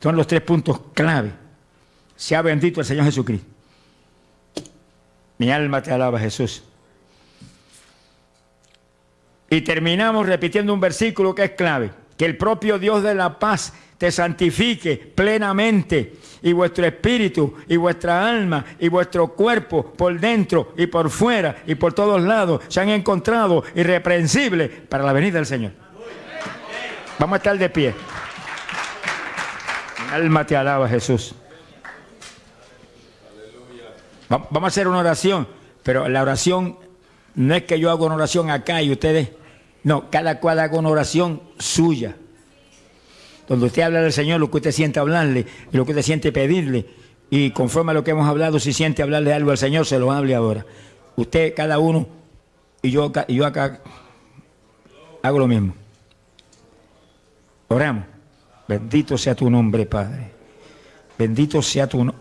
Son los tres puntos clave. Se ha bendito el Señor Jesucristo. Mi alma te alaba, Jesús. Y terminamos repitiendo un versículo que es clave. Que el propio Dios de la paz te santifique plenamente y vuestro espíritu y vuestra alma y vuestro cuerpo por dentro y por fuera y por todos lados se han encontrado irreprensibles para la venida del Señor. Vamos a estar de pie. Mi alma te alaba, Jesús. Vamos a hacer una oración, pero la oración no es que yo haga una oración acá y ustedes, no, cada cual haga una oración suya. Donde usted habla del Señor, lo que usted siente hablarle y lo que usted siente pedirle. Y conforme a lo que hemos hablado, si siente hablarle algo al Señor, se lo hable ahora. Usted, cada uno, y yo y yo acá hago lo mismo. Oramos. Bendito sea tu nombre, Padre. Bendito sea tu nombre.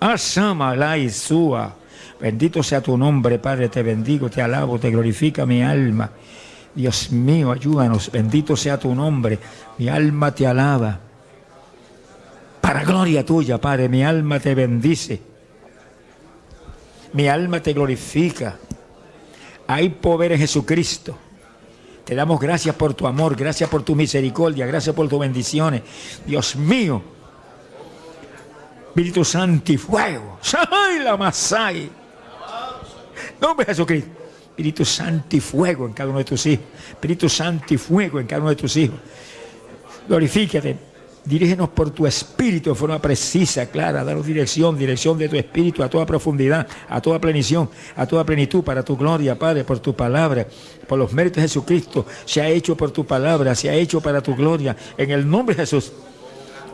Bendito sea tu nombre, Padre, te bendigo, te alabo, te glorifica mi alma. Dios mío, ayúdanos, bendito sea tu nombre, mi alma te alaba. Para gloria tuya, Padre, mi alma te bendice. Mi alma te glorifica. Hay poder en Jesucristo. Te damos gracias por tu amor, gracias por tu misericordia, gracias por tus bendiciones. Dios mío. Espíritu Santo y fuego. [LAUGHS] ¡Ay, la Masai! Nombre Jesucristo. Espíritu Santo y fuego en cada uno de tus hijos. Espíritu Santo y fuego en cada uno de tus hijos. Glorifícate. Dirígenos por tu espíritu de forma precisa, clara, danos dirección, dirección de tu espíritu a toda profundidad, a toda plenición, a toda plenitud para tu gloria, Padre, por tu palabra, por los méritos de Jesucristo. Se ha hecho por tu palabra, se ha hecho para tu gloria. En el nombre de Jesús.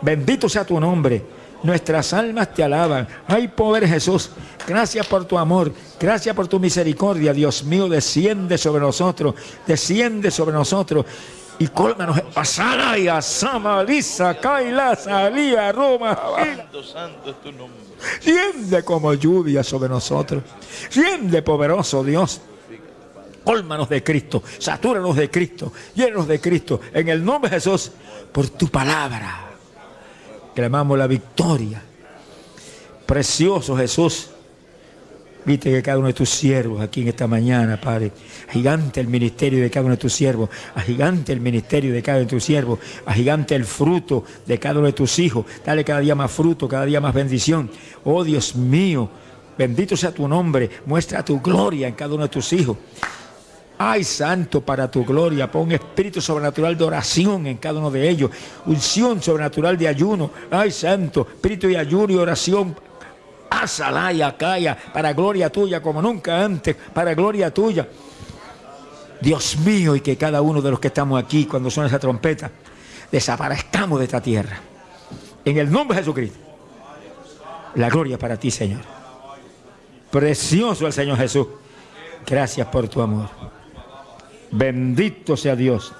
Bendito sea tu nombre. Nuestras almas te alaban. Hay poder Jesús. Gracias por tu amor. Gracias por tu misericordia. Dios mío, desciende sobre nosotros. Desciende sobre nosotros. Y cólmanos. Asana y asama, lisa, kaila, salía, Roma. Santo, santo es tu nombre. Siende como lluvia sobre nosotros. Siende poderoso Dios. Cólmanos de Cristo. Satúranos de Cristo. Llénanos de Cristo. En el nombre de Jesús. Por tu palabra clamamos la victoria. Precioso Jesús. Viste que cada uno de tus siervos aquí en esta mañana, Padre, gigante el ministerio de cada uno de tus siervos, gigante el ministerio de cada uno de tus siervos, gigante el fruto de cada uno de tus hijos. Dale cada día más fruto, cada día más bendición. Oh Dios mío, bendito sea tu nombre, muestra tu gloria en cada uno de tus hijos. Ay, santo, para tu gloria, pon espíritu sobrenatural de oración en cada uno de ellos, unción sobrenatural de ayuno. Ay, santo, espíritu de ayuno y oración. Hazla y acaya, para gloria tuya como nunca antes, para gloria tuya. Dios mío, y que cada uno de los que estamos aquí, cuando suena esa trompeta, desaparezcamos de esta tierra. En el nombre de Jesucristo. La gloria para ti, Señor. Precioso el Señor Jesús. Gracias por tu amor. Bendito sea Dios.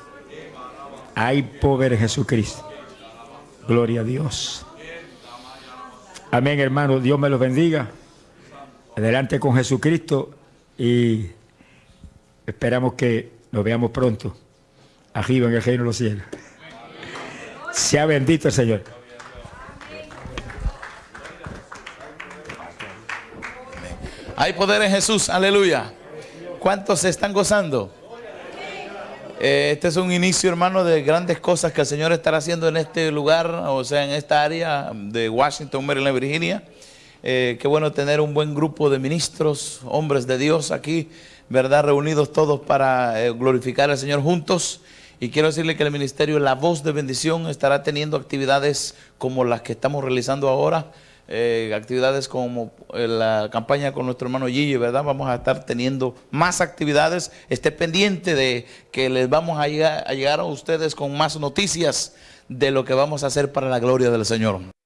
Hay poder Jesucristo. Gloria a Dios. Amén, hermano. Dios me los bendiga. Adelante con Jesucristo y esperamos que nos veamos pronto. Arriba en el reino de los cielos. Sea bendito el Señor. Hay poder en Jesús. Aleluya. ¿Cuántos se están gozando? Eh, este es un inicio, hermano, de grandes cosas que el Señor estará haciendo en este lugar, o sea, en esta área de Washington, Maryland, Virginia. Eh, qué bueno tener un buen grupo de ministros, hombres de Dios aquí, ¿verdad? Reunidos todos para eh, glorificar al Señor juntos. Y quiero decirle que el ministerio La Voz de Bendición estará teniendo actividades como las que estamos realizando ahora. Eh, actividades como eh, la campaña con nuestro hermano Gigi, ¿verdad? Vamos a estar teniendo más actividades. Esté pendiente de que les vamos a llegar, a llegar a ustedes con más noticias de lo que vamos a hacer para la gloria del Señor.